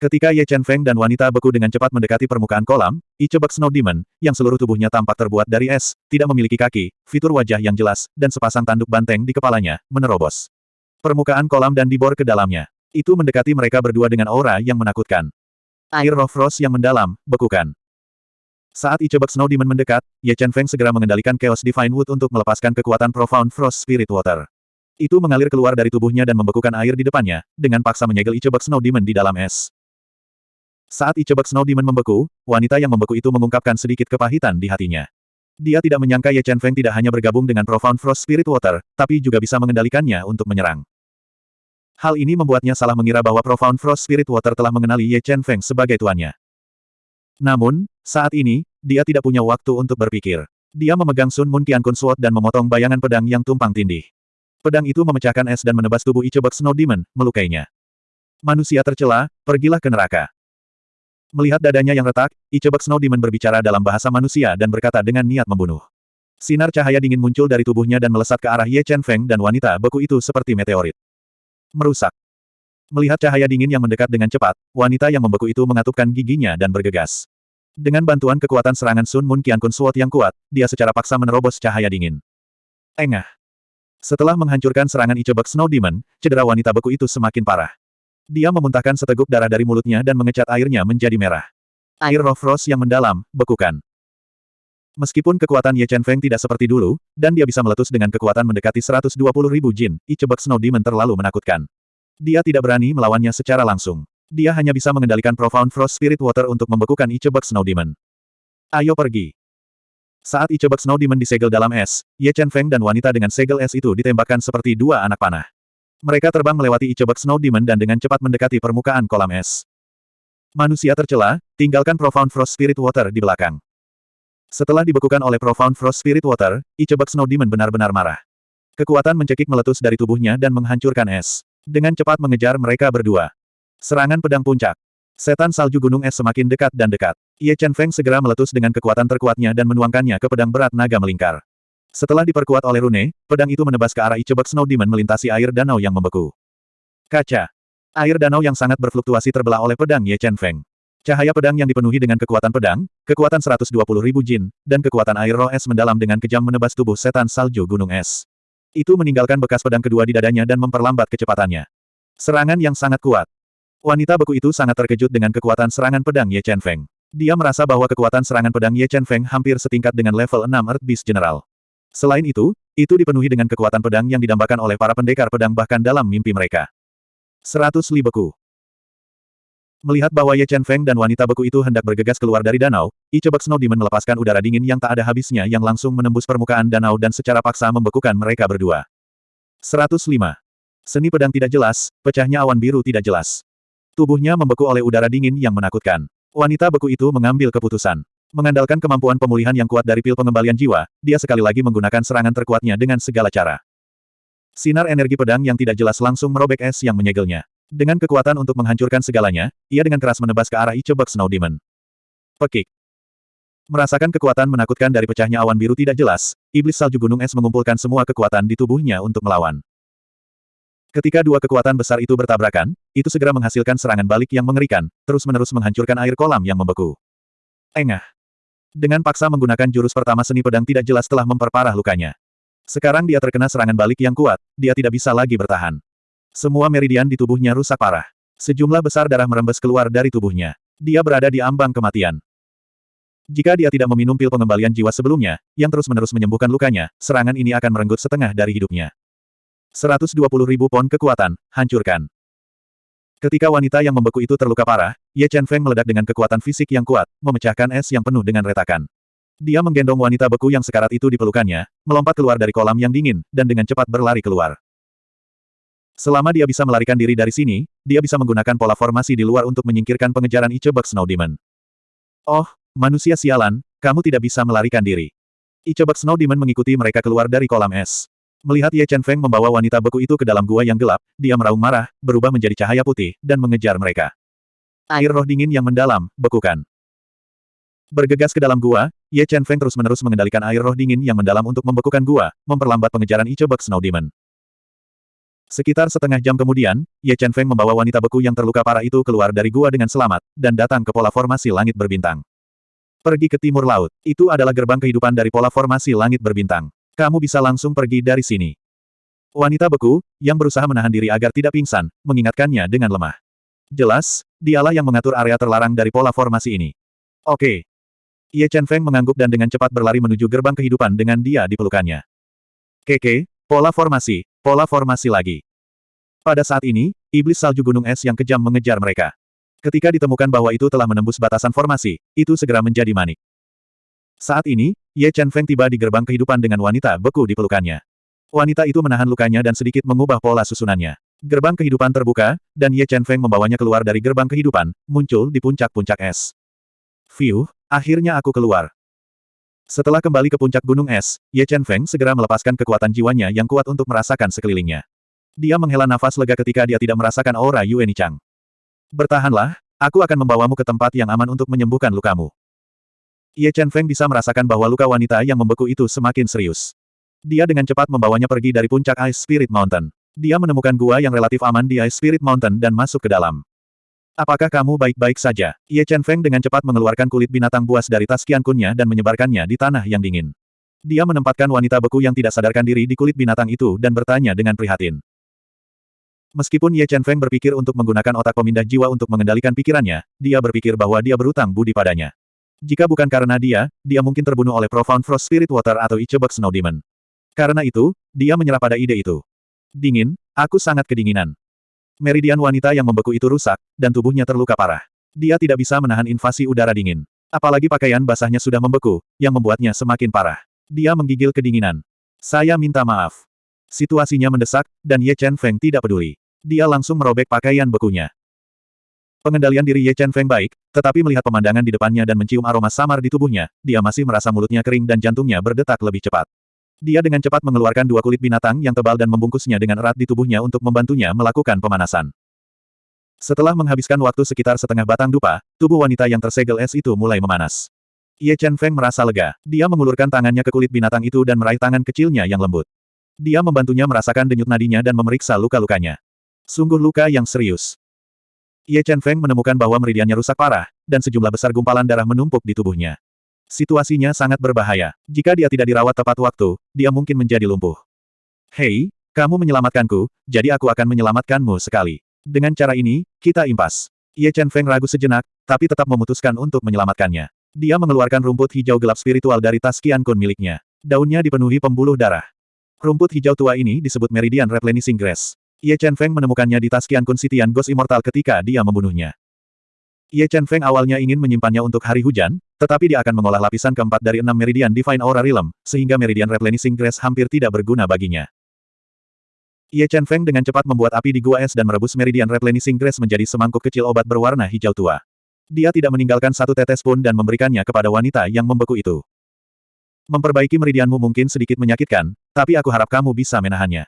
Ketika Ye Chen Feng dan wanita beku dengan cepat mendekati permukaan kolam, Ichebek Snow Demon, yang seluruh tubuhnya tampak terbuat dari es, tidak memiliki kaki, fitur wajah yang jelas, dan sepasang tanduk banteng di kepalanya, menerobos. Permukaan kolam dan dibor ke dalamnya. Itu mendekati mereka berdua dengan aura yang menakutkan. Air roh frost yang mendalam, bekukan. Saat Ichebek Snow Demon mendekat, Ye Chen Feng segera mengendalikan Chaos Divine Wood untuk melepaskan kekuatan Profound Frost Spirit Water. Itu mengalir keluar dari tubuhnya dan membekukan air di depannya, dengan paksa menyegel Ichebek Snow Demon di dalam es. Saat Ichebek Snow Demon membeku, wanita yang membeku itu mengungkapkan sedikit kepahitan di hatinya. Dia tidak menyangka Ye Chen Feng tidak hanya bergabung dengan Profound Frost Spirit Water, tapi juga bisa mengendalikannya untuk menyerang. Hal ini membuatnya salah mengira bahwa Profound Frost Spirit Water telah mengenali Ye Chen Feng sebagai tuannya. Namun, saat ini, dia tidak punya waktu untuk berpikir. Dia memegang Sun Moon Qiankun Sword dan memotong bayangan pedang yang tumpang tindih. Pedang itu memecahkan es dan menebas tubuh Ichebek Snow Demon, melukainya. Manusia tercela, pergilah ke neraka. Melihat dadanya yang retak, Ichebek Snow Demon berbicara dalam bahasa manusia dan berkata dengan niat membunuh. Sinar cahaya dingin muncul dari tubuhnya dan melesat ke arah Ye Chen Feng dan wanita beku itu seperti meteorit. Merusak. Melihat cahaya dingin yang mendekat dengan cepat, wanita yang membeku itu mengatupkan giginya dan bergegas. Dengan bantuan kekuatan serangan Sun Moon Qiankun Sword yang kuat, dia secara paksa menerobos cahaya dingin. Engah. Setelah menghancurkan serangan Ichebek Snow Demon, cedera wanita beku itu semakin parah. Dia memuntahkan seteguk darah dari mulutnya dan mengecat airnya menjadi merah. Air roh frost yang mendalam, bekukan. Meskipun kekuatan Ye Chen Feng tidak seperti dulu, dan dia bisa meletus dengan kekuatan mendekati 120 ribu jin, Ichebek Snow Demon terlalu menakutkan. Dia tidak berani melawannya secara langsung. Dia hanya bisa mengendalikan Profound Frost Spirit Water untuk membekukan Ichebek Snow Demon. Ayo pergi. Saat Ichebek Snow Demon disegel dalam es, Ye Chen Feng dan wanita dengan segel es itu ditembakkan seperti dua anak panah. Mereka terbang melewati Ichebek Snow Demon dan dengan cepat mendekati permukaan kolam es. Manusia tercela, tinggalkan Profound Frost Spirit Water di belakang. Setelah dibekukan oleh Profound Frost Spirit Water, Ichebek Snow Demon benar-benar marah. Kekuatan mencekik meletus dari tubuhnya dan menghancurkan es. Dengan cepat mengejar mereka berdua. Serangan pedang puncak. Setan salju gunung es semakin dekat dan dekat. Ye Chen Feng segera meletus dengan kekuatan terkuatnya dan menuangkannya ke pedang berat naga melingkar. Setelah diperkuat oleh rune, pedang itu menebas ke arah Ichebek Snow Demon melintasi air danau yang membeku. Kaca. Air danau yang sangat berfluktuasi terbelah oleh pedang Ye Chen Feng. Cahaya pedang yang dipenuhi dengan kekuatan pedang, kekuatan 120 ribu jin, dan kekuatan air roh es mendalam dengan kejam menebas tubuh setan salju gunung es. Itu meninggalkan bekas pedang kedua di dadanya dan memperlambat kecepatannya. Serangan yang sangat kuat. Wanita beku itu sangat terkejut dengan kekuatan serangan pedang Ye Chen Feng. Dia merasa bahwa kekuatan serangan pedang Ye Chen Feng hampir setingkat dengan level 6 Earth Beast General. Selain itu, Itu dipenuhi dengan kekuatan pedang yang didambakan oleh para pendekar pedang bahkan dalam mimpi mereka. Seratus li beku. Melihat bahwa Ye Chen Feng dan wanita beku itu hendak bergegas keluar dari danau, Ichebek Snow Demon melepaskan udara dingin yang tak ada habisnya yang langsung menembus permukaan danau dan secara paksa membekukan mereka berdua. 105. Seni pedang tidak jelas, pecahnya awan biru tidak jelas. Tubuhnya membeku oleh udara dingin yang menakutkan. Wanita beku itu mengambil keputusan. Mengandalkan kemampuan pemulihan yang kuat dari pil pengembalian jiwa, dia sekali lagi menggunakan serangan terkuatnya dengan segala cara. Sinar energi pedang yang tidak jelas langsung merobek es yang menyegelnya. Dengan kekuatan untuk menghancurkan segalanya, ia dengan keras menebas ke arah Ichebek Snow Demon. Pekik. Merasakan kekuatan menakutkan dari pecahnya awan biru tidak jelas, iblis salju gunung es mengumpulkan semua kekuatan di tubuhnya untuk melawan. Ketika dua kekuatan besar itu bertabrakan, itu segera menghasilkan serangan balik yang mengerikan, terus-menerus menghancurkan air kolam yang membeku. Engah. Dengan paksa menggunakan jurus pertama seni pedang tidak jelas telah memperparah lukanya. Sekarang dia terkena serangan balik yang kuat, dia tidak bisa lagi bertahan. Semua meridian di tubuhnya rusak parah. Sejumlah besar darah merembes keluar dari tubuhnya. Dia berada di ambang kematian. Jika dia tidak meminum pil pengembalian jiwa sebelumnya, yang terus-menerus menyembuhkan lukanya, serangan ini akan merenggut setengah dari hidupnya. 120 ribu pon kekuatan, hancurkan. Ketika wanita yang membeku itu terluka parah, Ye Chen Feng meledak dengan kekuatan fisik yang kuat, memecahkan es yang penuh dengan retakan. Dia menggendong wanita beku yang sekarat itu di pelukannya, melompat keluar dari kolam yang dingin, dan dengan cepat berlari keluar. Selama dia bisa melarikan diri dari sini, dia bisa menggunakan pola formasi di luar untuk menyingkirkan pengejaran Ichebek Snow Demon. Oh, manusia sialan, kamu tidak bisa melarikan diri. Ichebek Snow Demon mengikuti mereka keluar dari kolam es. Melihat Ye Chen Feng membawa wanita beku itu ke dalam gua yang gelap, dia meraung marah, berubah menjadi cahaya putih, dan mengejar mereka. Air roh dingin yang mendalam, bekukan. Bergegas ke dalam gua, Ye Chen Feng terus-menerus mengendalikan air roh dingin yang mendalam untuk membekukan gua, memperlambat pengejaran Ichebek Snow Demon. Sekitar setengah jam kemudian, Ye Chen Feng membawa wanita beku yang terluka parah itu keluar dari gua dengan selamat, dan datang ke pola formasi langit berbintang. Pergi ke timur laut. Itu adalah gerbang kehidupan dari pola formasi langit berbintang. Kamu bisa langsung pergi dari sini. Wanita beku, yang berusaha menahan diri agar tidak pingsan, mengingatkannya dengan lemah. Jelas, dialah yang mengatur area terlarang dari pola formasi ini. Oke. Ye Chen Feng mengangguk dan dengan cepat berlari menuju gerbang kehidupan dengan dia di pelukannya. Keke, pola formasi, pola formasi lagi. Pada saat ini, iblis salju gunung es yang kejam mengejar mereka. Ketika ditemukan bahwa itu telah menembus batasan formasi, itu segera menjadi manik. Saat ini, Ye Chen Feng tiba di gerbang kehidupan dengan wanita beku di pelukannya. Wanita itu menahan lukanya dan sedikit mengubah pola susunannya. Gerbang kehidupan terbuka, dan Ye Chen Feng membawanya keluar dari gerbang kehidupan, muncul di puncak-puncak es. Fiu, akhirnya aku keluar. Setelah kembali ke puncak gunung es, Ye Chen Feng segera melepaskan kekuatan jiwanya yang kuat untuk merasakan sekelilingnya. Dia menghela nafas lega ketika dia tidak merasakan aura Yue Nichang. Bertahanlah, aku akan membawamu ke tempat yang aman untuk menyembuhkan lukamu. Ye Chen Feng bisa merasakan bahwa luka wanita yang membeku itu semakin serius. Dia dengan cepat membawanya pergi dari puncak Ice Spirit Mountain. Dia menemukan gua yang relatif aman di Ice Spirit Mountain dan masuk ke dalam. Apakah kamu baik-baik saja? Ye Chen Feng dengan cepat mengeluarkan kulit binatang buas dari tas kiankunnya dan menyebarkannya di tanah yang dingin. Dia menempatkan wanita beku yang tidak sadarkan diri di kulit binatang itu dan bertanya dengan prihatin. Meskipun Ye Chen Feng berpikir untuk menggunakan otak pemindah jiwa untuk mengendalikan pikirannya, dia berpikir bahwa dia berutang budi padanya. Jika bukan karena dia, dia mungkin terbunuh oleh Profound Frost Spirit Water atau Ichebuk Snow Demon. Karena itu, dia menyerah pada ide itu. Dingin, aku sangat kedinginan. Meridian wanita yang membeku itu rusak, dan tubuhnya terluka parah. Dia tidak bisa menahan invasi udara dingin. Apalagi pakaian basahnya sudah membeku, yang membuatnya semakin parah. Dia menggigil kedinginan. Saya minta maaf. Situasinya mendesak, dan Ye Chen Feng tidak peduli. Dia langsung merobek pakaian bekunya. Pengendalian diri Ye Chen Feng baik, tetapi melihat pemandangan di depannya dan mencium aroma samar di tubuhnya, dia masih merasa mulutnya kering dan jantungnya berdetak lebih cepat. Dia dengan cepat mengeluarkan dua kulit binatang yang tebal dan membungkusnya dengan erat di tubuhnya untuk membantunya melakukan pemanasan. Setelah menghabiskan waktu sekitar setengah batang dupa, tubuh wanita yang tersegel es itu mulai memanas. Ye Chen Feng merasa lega. Dia mengulurkan tangannya ke kulit binatang itu dan meraih tangan kecilnya yang lembut. Dia membantunya merasakan denyut nadinya dan memeriksa luka-lukanya. Sungguh luka yang serius. Ye Chen Feng menemukan bahwa meridiannya rusak parah, dan sejumlah besar gumpalan darah menumpuk di tubuhnya. Situasinya sangat berbahaya. Jika dia tidak dirawat tepat waktu, dia mungkin menjadi lumpuh. Hei, kamu menyelamatkanku, jadi aku akan menyelamatkanmu sekali. Dengan cara ini, kita impas. Ye Chen Feng ragu sejenak, tapi tetap memutuskan untuk menyelamatkannya. Dia mengeluarkan rumput hijau gelap spiritual dari tas Qian Kun miliknya. Daunnya dipenuhi pembuluh darah. Rumput hijau tua ini disebut Meridian Replenishing Grass. Ye Chen Feng menemukannya di tas Qiankun Sitian Ghost Immortal ketika dia membunuhnya. Ye Chen Feng awalnya ingin menyimpannya untuk hari hujan, tetapi dia akan mengolah lapisan keempat dari enam Meridian Divine Aura Realm, sehingga Meridian Replenishing Grass hampir tidak berguna baginya. Ye Chen Feng dengan cepat membuat api di gua es dan merebus Meridian Replenishing Grass menjadi semangkuk kecil obat berwarna hijau tua. Dia tidak meninggalkan satu tetes pun dan memberikannya kepada wanita yang membeku itu. Memperbaiki meridianmu mungkin sedikit menyakitkan, tapi aku harap kamu bisa menahannya.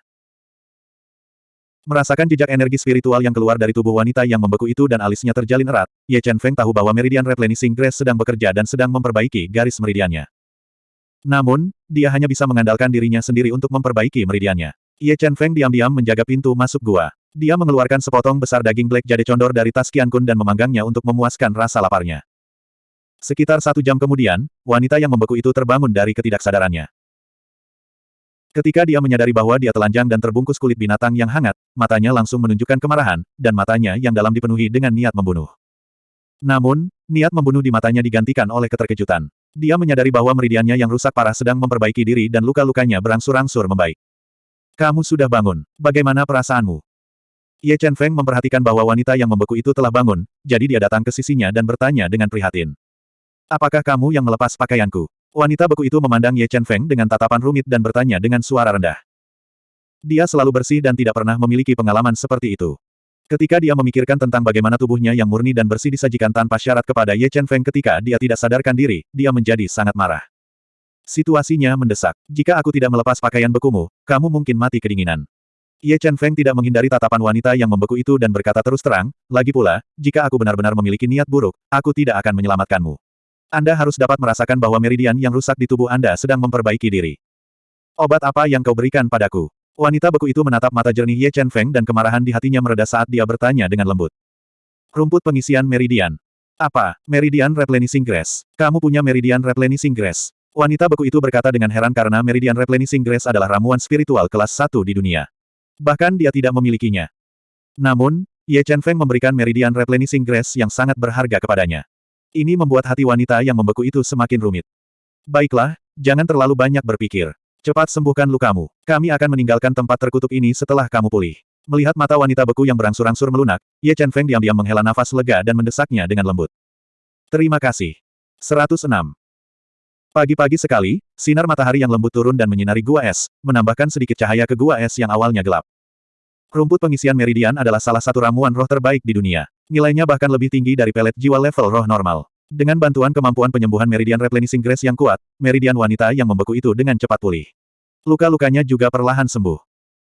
Merasakan jejak energi spiritual yang keluar dari tubuh wanita yang membeku itu dan alisnya terjalin erat, Ye Chen Feng tahu bahwa Meridian Replenishing Grass sedang bekerja dan sedang memperbaiki garis meridiannya. Namun, dia hanya bisa mengandalkan dirinya sendiri untuk memperbaiki meridiannya. Ye Chen Feng diam-diam menjaga pintu masuk gua. Dia mengeluarkan sepotong besar daging black jade condor dari tas Qian Kun dan memanggangnya untuk memuaskan rasa laparnya. Sekitar satu jam kemudian, wanita yang membeku itu terbangun dari ketidaksadarannya. Ketika dia menyadari bahwa dia telanjang dan terbungkus kulit binatang yang hangat, matanya langsung menunjukkan kemarahan, dan matanya yang dalam dipenuhi dengan niat membunuh. Namun, niat membunuh di matanya digantikan oleh keterkejutan. Dia menyadari bahwa meridiannya yang rusak parah sedang memperbaiki diri dan luka-lukanya berangsur-angsur membaik. Kamu sudah bangun. Bagaimana perasaanmu? Ye Chen Feng memperhatikan bahwa wanita yang membeku itu telah bangun, jadi dia datang ke sisinya dan bertanya dengan prihatin. Apakah kamu yang melepas pakaianku? Wanita beku itu memandang Ye Chen Feng dengan tatapan rumit dan bertanya dengan suara rendah. Dia selalu bersih dan tidak pernah memiliki pengalaman seperti itu. Ketika dia memikirkan tentang bagaimana tubuhnya yang murni dan bersih disajikan tanpa syarat kepada Ye Chen Feng ketika dia tidak sadarkan diri, dia menjadi sangat marah. Situasinya mendesak. Jika aku tidak melepas pakaian bekumu, kamu mungkin mati kedinginan. Ye Chen Feng tidak menghindari tatapan wanita yang membeku itu dan berkata terus terang, lagi pula, jika aku benar-benar memiliki niat buruk, aku tidak akan menyelamatkanmu. Anda harus dapat merasakan bahwa meridian yang rusak di tubuh Anda sedang memperbaiki diri. Obat apa yang kau berikan padaku? Wanita beku itu menatap mata jernih Ye Chen Feng dan kemarahan di hatinya mereda saat dia bertanya dengan lembut. Rumput pengisian meridian. Apa, meridian replenishing grass? Kamu punya meridian replenishing grass. Wanita beku itu berkata dengan heran karena Meridian Replenishing Grace adalah ramuan spiritual kelas 1 di dunia. Bahkan dia tidak memilikinya. Namun, Ye Chen Feng memberikan Meridian Replenishing Grace yang sangat berharga kepadanya. Ini membuat hati wanita yang membeku itu semakin rumit. Baiklah, jangan terlalu banyak berpikir. Cepat sembuhkan lukamu. Kami akan meninggalkan tempat terkutuk ini setelah kamu pulih. Melihat mata wanita beku yang berangsur-angsur melunak, Ye Chen Feng diam-diam menghela nafas lega dan mendesaknya dengan lembut. Terima kasih. 106. Pagi-pagi sekali, sinar matahari yang lembut turun dan menyinari gua es, menambahkan sedikit cahaya ke gua es yang awalnya gelap. Rumput pengisian meridian adalah salah satu ramuan roh terbaik di dunia. Nilainya bahkan lebih tinggi dari pelet jiwa level roh normal. Dengan bantuan kemampuan penyembuhan meridian replenishing grace yang kuat, meridian wanita yang membeku itu dengan cepat pulih. Luka-lukanya juga perlahan sembuh.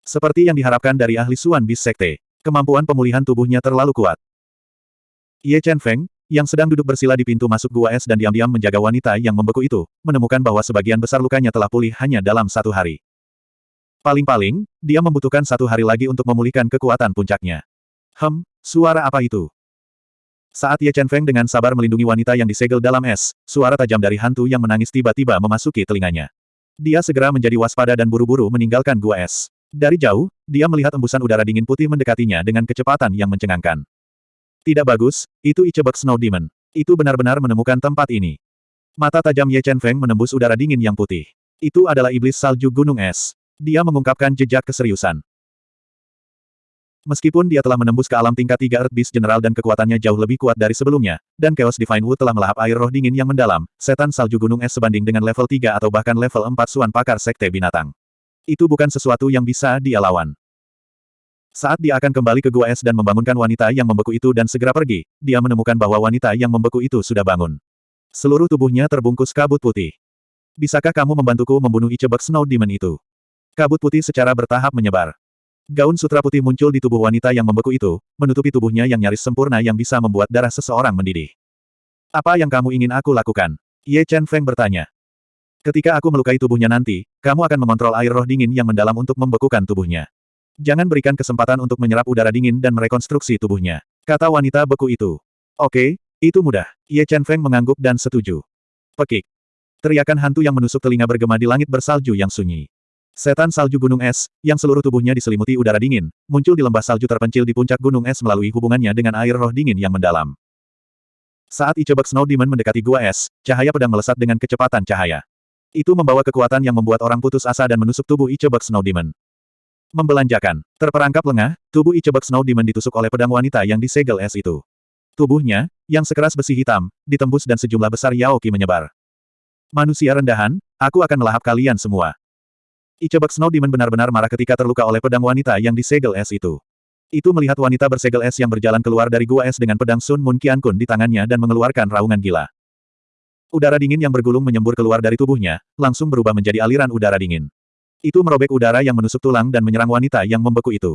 Seperti yang diharapkan dari ahli Suan Bis Sekte, kemampuan pemulihan tubuhnya terlalu kuat. Ye Chen Feng, yang sedang duduk bersila di pintu masuk gua es dan diam-diam menjaga wanita yang membeku itu, menemukan bahwa sebagian besar lukanya telah pulih hanya dalam satu hari. Paling-paling, dia membutuhkan satu hari lagi untuk memulihkan kekuatan puncaknya. Hem, suara apa itu? Saat Ye Chen Feng dengan sabar melindungi wanita yang disegel dalam es, suara tajam dari hantu yang menangis tiba-tiba memasuki telinganya. Dia segera menjadi waspada dan buru-buru meninggalkan gua es. Dari jauh, dia melihat embusan udara dingin putih mendekatinya dengan kecepatan yang mencengangkan. Tidak bagus, itu Ichebek Snow Demon. Itu benar-benar menemukan tempat ini. Mata tajam Ye Chen Feng menembus udara dingin yang putih. Itu adalah iblis salju gunung es. Dia mengungkapkan jejak keseriusan. Meskipun dia telah menembus ke alam tingkat 3 Earth Beast General dan kekuatannya jauh lebih kuat dari sebelumnya, dan Chaos Divine Wood telah melahap air roh dingin yang mendalam, setan salju gunung es sebanding dengan level 3 atau bahkan level 4 suan pakar sekte binatang. Itu bukan sesuatu yang bisa dia lawan. Saat dia akan kembali ke gua es dan membangunkan wanita yang membeku itu dan segera pergi, dia menemukan bahwa wanita yang membeku itu sudah bangun. Seluruh tubuhnya terbungkus kabut putih. Bisakah kamu membantuku membunuh Ichebek Snow Demon itu? Kabut putih secara bertahap menyebar. Gaun sutra putih muncul di tubuh wanita yang membeku itu, menutupi tubuhnya yang nyaris sempurna yang bisa membuat darah seseorang mendidih. Apa yang kamu ingin aku lakukan? Ye Chen Feng bertanya. Ketika aku melukai tubuhnya nanti, kamu akan mengontrol air roh dingin yang mendalam untuk membekukan tubuhnya. Jangan berikan kesempatan untuk menyerap udara dingin dan merekonstruksi tubuhnya. Kata wanita beku itu. Oke, itu mudah. Ye Chen Feng mengangguk dan setuju. Pekik. Teriakan hantu yang menusuk telinga bergema di langit bersalju yang sunyi. Setan salju gunung es, yang seluruh tubuhnya diselimuti udara dingin, muncul di lembah salju terpencil di puncak gunung es melalui hubungannya dengan air roh dingin yang mendalam. Saat Ichebek Snow Demon mendekati gua es, cahaya pedang melesat dengan kecepatan cahaya. Itu membawa kekuatan yang membuat orang putus asa dan menusuk tubuh Ichebek Snow Demon. Membelanjakan. Terperangkap lengah, tubuh Ichebek Snow Demon ditusuk oleh pedang wanita yang disegel es itu. Tubuhnya, yang sekeras besi hitam, ditembus dan sejumlah besar Yaoki menyebar. Manusia rendahan, aku akan melahap kalian semua. Ichebek Snow Demon benar-benar marah ketika terluka oleh pedang wanita yang disegel es itu. Itu melihat wanita bersegel es yang berjalan keluar dari gua es dengan pedang Sun Mun Qiankun di tangannya dan mengeluarkan raungan gila. Udara dingin yang bergulung menyembur keluar dari tubuhnya, langsung berubah menjadi aliran udara dingin. Itu merobek udara yang menusuk tulang dan menyerang wanita yang membeku itu.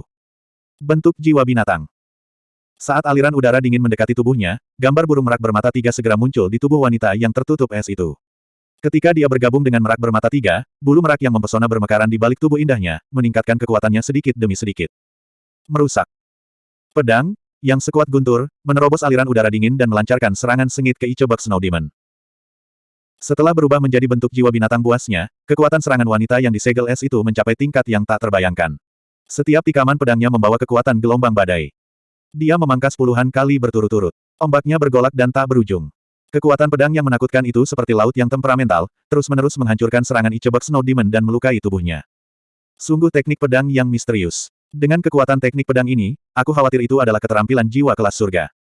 Bentuk jiwa binatang. Saat aliran udara dingin mendekati tubuhnya, gambar burung merak bermata tiga segera muncul di tubuh wanita yang tertutup es itu. Ketika dia bergabung dengan merak bermata tiga, bulu merak yang mempesona bermekaran di balik tubuh indahnya, meningkatkan kekuatannya sedikit demi sedikit. Merusak. Pedang, yang sekuat guntur, menerobos aliran udara dingin dan melancarkan serangan sengit ke Ichebak Snow Demon. Setelah berubah menjadi bentuk jiwa binatang buasnya, kekuatan serangan wanita yang disegel es itu mencapai tingkat yang tak terbayangkan. Setiap tikaman pedangnya membawa kekuatan gelombang badai. Dia memangkas puluhan kali berturut-turut. Ombaknya bergolak dan tak berujung. Kekuatan pedang yang menakutkan itu seperti laut yang temperamental, terus-menerus menghancurkan serangan Ichebok Snow Demon dan melukai tubuhnya. Sungguh teknik pedang yang misterius. Dengan kekuatan teknik pedang ini, aku khawatir itu adalah keterampilan jiwa kelas surga.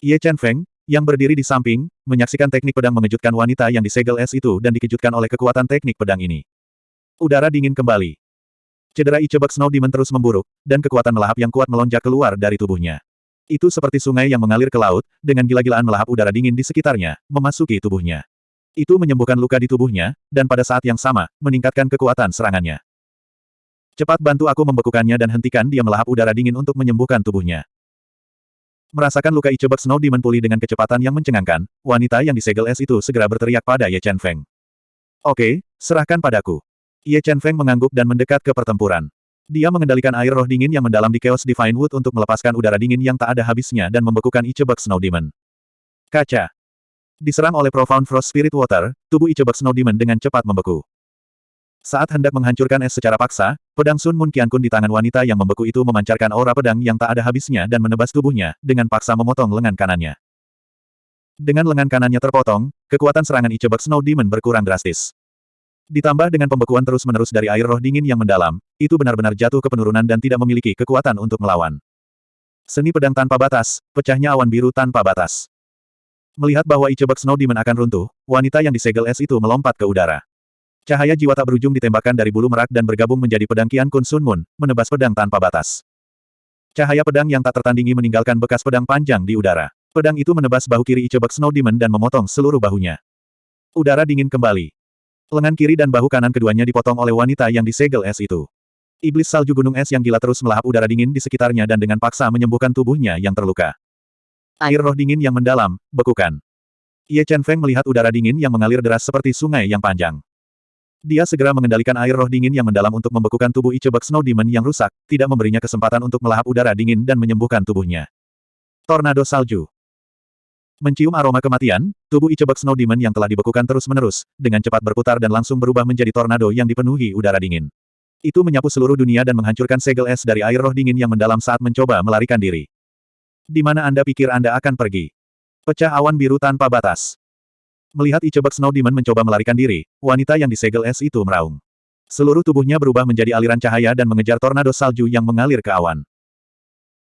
Ye Chen Feng, yang berdiri di samping, menyaksikan teknik pedang mengejutkan wanita yang disegel es itu dan dikejutkan oleh kekuatan teknik pedang ini. Udara dingin kembali. Cedera Ichebak Snow Demon terus memburuk, dan kekuatan melahap yang kuat melonjak keluar dari tubuhnya. Itu seperti sungai yang mengalir ke laut, dengan gila-gilaan melahap udara dingin di sekitarnya, memasuki tubuhnya. Itu menyembuhkan luka di tubuhnya, dan pada saat yang sama, meningkatkan kekuatan serangannya. Cepat bantu aku membekukannya dan hentikan dia melahap udara dingin untuk menyembuhkan tubuhnya. Merasakan luka Ichebek Snow Demon pulih dengan kecepatan yang mencengangkan, wanita yang disegel es itu segera berteriak pada Ye Chen Feng. Oke, serahkan padaku. Ye Chen Feng mengangguk dan mendekat ke pertempuran. Dia mengendalikan air roh dingin yang mendalam di Chaos Divine Wood untuk melepaskan udara dingin yang tak ada habisnya dan membekukan Ichebek Snow Demon. Kaca. Diserang oleh Profound Frost Spirit Water, tubuh Ichebek Snow Demon dengan cepat membeku. Saat hendak menghancurkan es secara paksa, pedang Sun Mun Qiankun di tangan wanita yang membeku itu memancarkan aura pedang yang tak ada habisnya dan menebas tubuhnya, dengan paksa memotong lengan kanannya. Dengan lengan kanannya terpotong, kekuatan serangan Ichebek Snow Demon berkurang drastis. Ditambah dengan pembekuan terus-menerus dari air roh dingin yang mendalam, itu benar-benar jatuh ke penurunan dan tidak memiliki kekuatan untuk melawan. Seni pedang tanpa batas, pecahnya awan biru tanpa batas. Melihat bahwa Ichebek Snow Demon akan runtuh, wanita yang disegel es itu melompat ke udara. Cahaya jiwa tak berujung ditembakkan dari bulu merak dan bergabung menjadi pedang Kian Kun Sun Mun, menebas pedang tanpa batas. Cahaya pedang yang tak tertandingi meninggalkan bekas pedang panjang di udara. Pedang itu menebas bahu kiri Ichebek Snow Demon dan memotong seluruh bahunya. Udara dingin kembali. Lengan kiri dan bahu kanan keduanya dipotong oleh wanita yang disegel es itu. Iblis salju gunung es yang gila terus melahap udara dingin di sekitarnya dan dengan paksa menyembuhkan tubuhnya yang terluka. Air roh dingin yang mendalam, bekukan. Ye Chen Feng melihat udara dingin yang mengalir deras seperti sungai yang panjang. Dia segera mengendalikan air roh dingin yang mendalam untuk membekukan tubuh Ichebak Snow Demon yang rusak, tidak memberinya kesempatan untuk melahap udara dingin dan menyembuhkan tubuhnya. Tornado Salju Mencium aroma kematian, tubuh Ichebak Snow Demon yang telah dibekukan terus-menerus, dengan cepat berputar dan langsung berubah menjadi tornado yang dipenuhi udara dingin. Itu menyapu seluruh dunia dan menghancurkan segel es dari air roh dingin yang mendalam saat mencoba melarikan diri. Di mana Anda pikir Anda akan pergi? Pecah awan biru tanpa batas. Melihat Ichebak Snow Demon mencoba melarikan diri, wanita yang disegel es itu meraung. Seluruh tubuhnya berubah menjadi aliran cahaya dan mengejar tornado salju yang mengalir ke awan.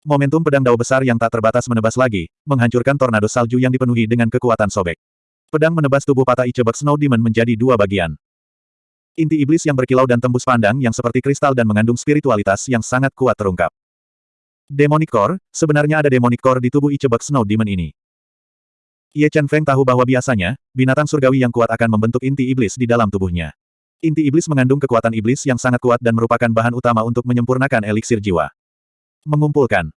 Momentum pedang dao besar yang tak terbatas menebas lagi, menghancurkan tornado salju yang dipenuhi dengan kekuatan sobek. Pedang menebas tubuh patah Ichebak Snow Demon menjadi dua bagian. Inti iblis yang berkilau dan tembus pandang yang seperti kristal dan mengandung spiritualitas yang sangat kuat terungkap. Demonic Core, sebenarnya ada Demonic Core di tubuh Ichebak Snow Demon ini. Ye Chen Feng tahu bahwa biasanya, binatang surgawi yang kuat akan membentuk inti iblis di dalam tubuhnya. Inti iblis mengandung kekuatan iblis yang sangat kuat dan merupakan bahan utama untuk menyempurnakan eliksir jiwa. Mengumpulkan.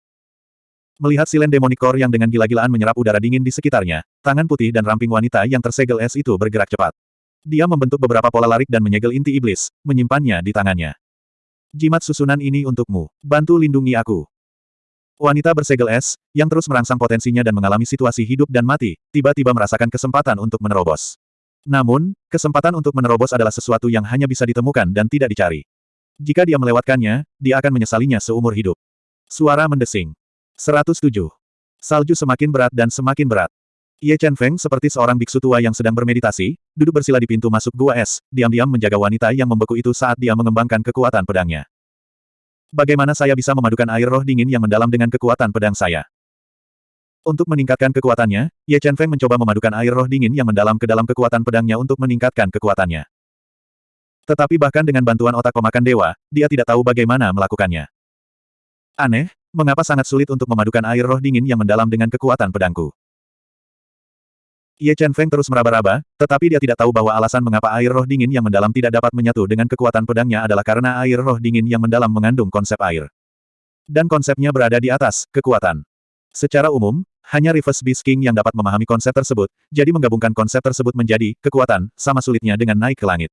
Melihat silen demonic core yang dengan gila-gilaan menyerap udara dingin di sekitarnya, tangan putih dan ramping wanita yang tersegel es itu bergerak cepat. Dia membentuk beberapa pola larik dan menyegel inti iblis, menyimpannya di tangannya. Jimat susunan ini untukmu. Bantu lindungi aku. Wanita bersegel es, yang terus merangsang potensinya dan mengalami situasi hidup dan mati, tiba-tiba merasakan kesempatan untuk menerobos. Namun, kesempatan untuk menerobos adalah sesuatu yang hanya bisa ditemukan dan tidak dicari. Jika dia melewatkannya, dia akan menyesalinya seumur hidup. Suara mendesing. 107. Salju semakin berat dan semakin berat. Ye Chen Feng seperti seorang biksu tua yang sedang bermeditasi, duduk bersila di pintu masuk gua es, diam-diam menjaga wanita yang membeku itu saat dia mengembangkan kekuatan pedangnya. Bagaimana saya bisa memadukan air roh dingin yang mendalam dengan kekuatan pedang saya? Untuk meningkatkan kekuatannya, Ye Chen Feng mencoba memadukan air roh dingin yang mendalam ke dalam kekuatan pedangnya untuk meningkatkan kekuatannya. Tetapi bahkan dengan bantuan otak pemakan dewa, dia tidak tahu bagaimana melakukannya. Aneh, mengapa sangat sulit untuk memadukan air roh dingin yang mendalam dengan kekuatan pedangku? Ye Chen Feng terus meraba-raba, tetapi dia tidak tahu bahwa alasan mengapa air roh dingin yang mendalam tidak dapat menyatu dengan kekuatan pedangnya adalah karena air roh dingin yang mendalam mengandung konsep air. Dan konsepnya berada di atas, kekuatan. Secara umum, hanya Reverse Beast King yang dapat memahami konsep tersebut, jadi menggabungkan konsep tersebut menjadi, kekuatan, sama sulitnya dengan naik ke langit.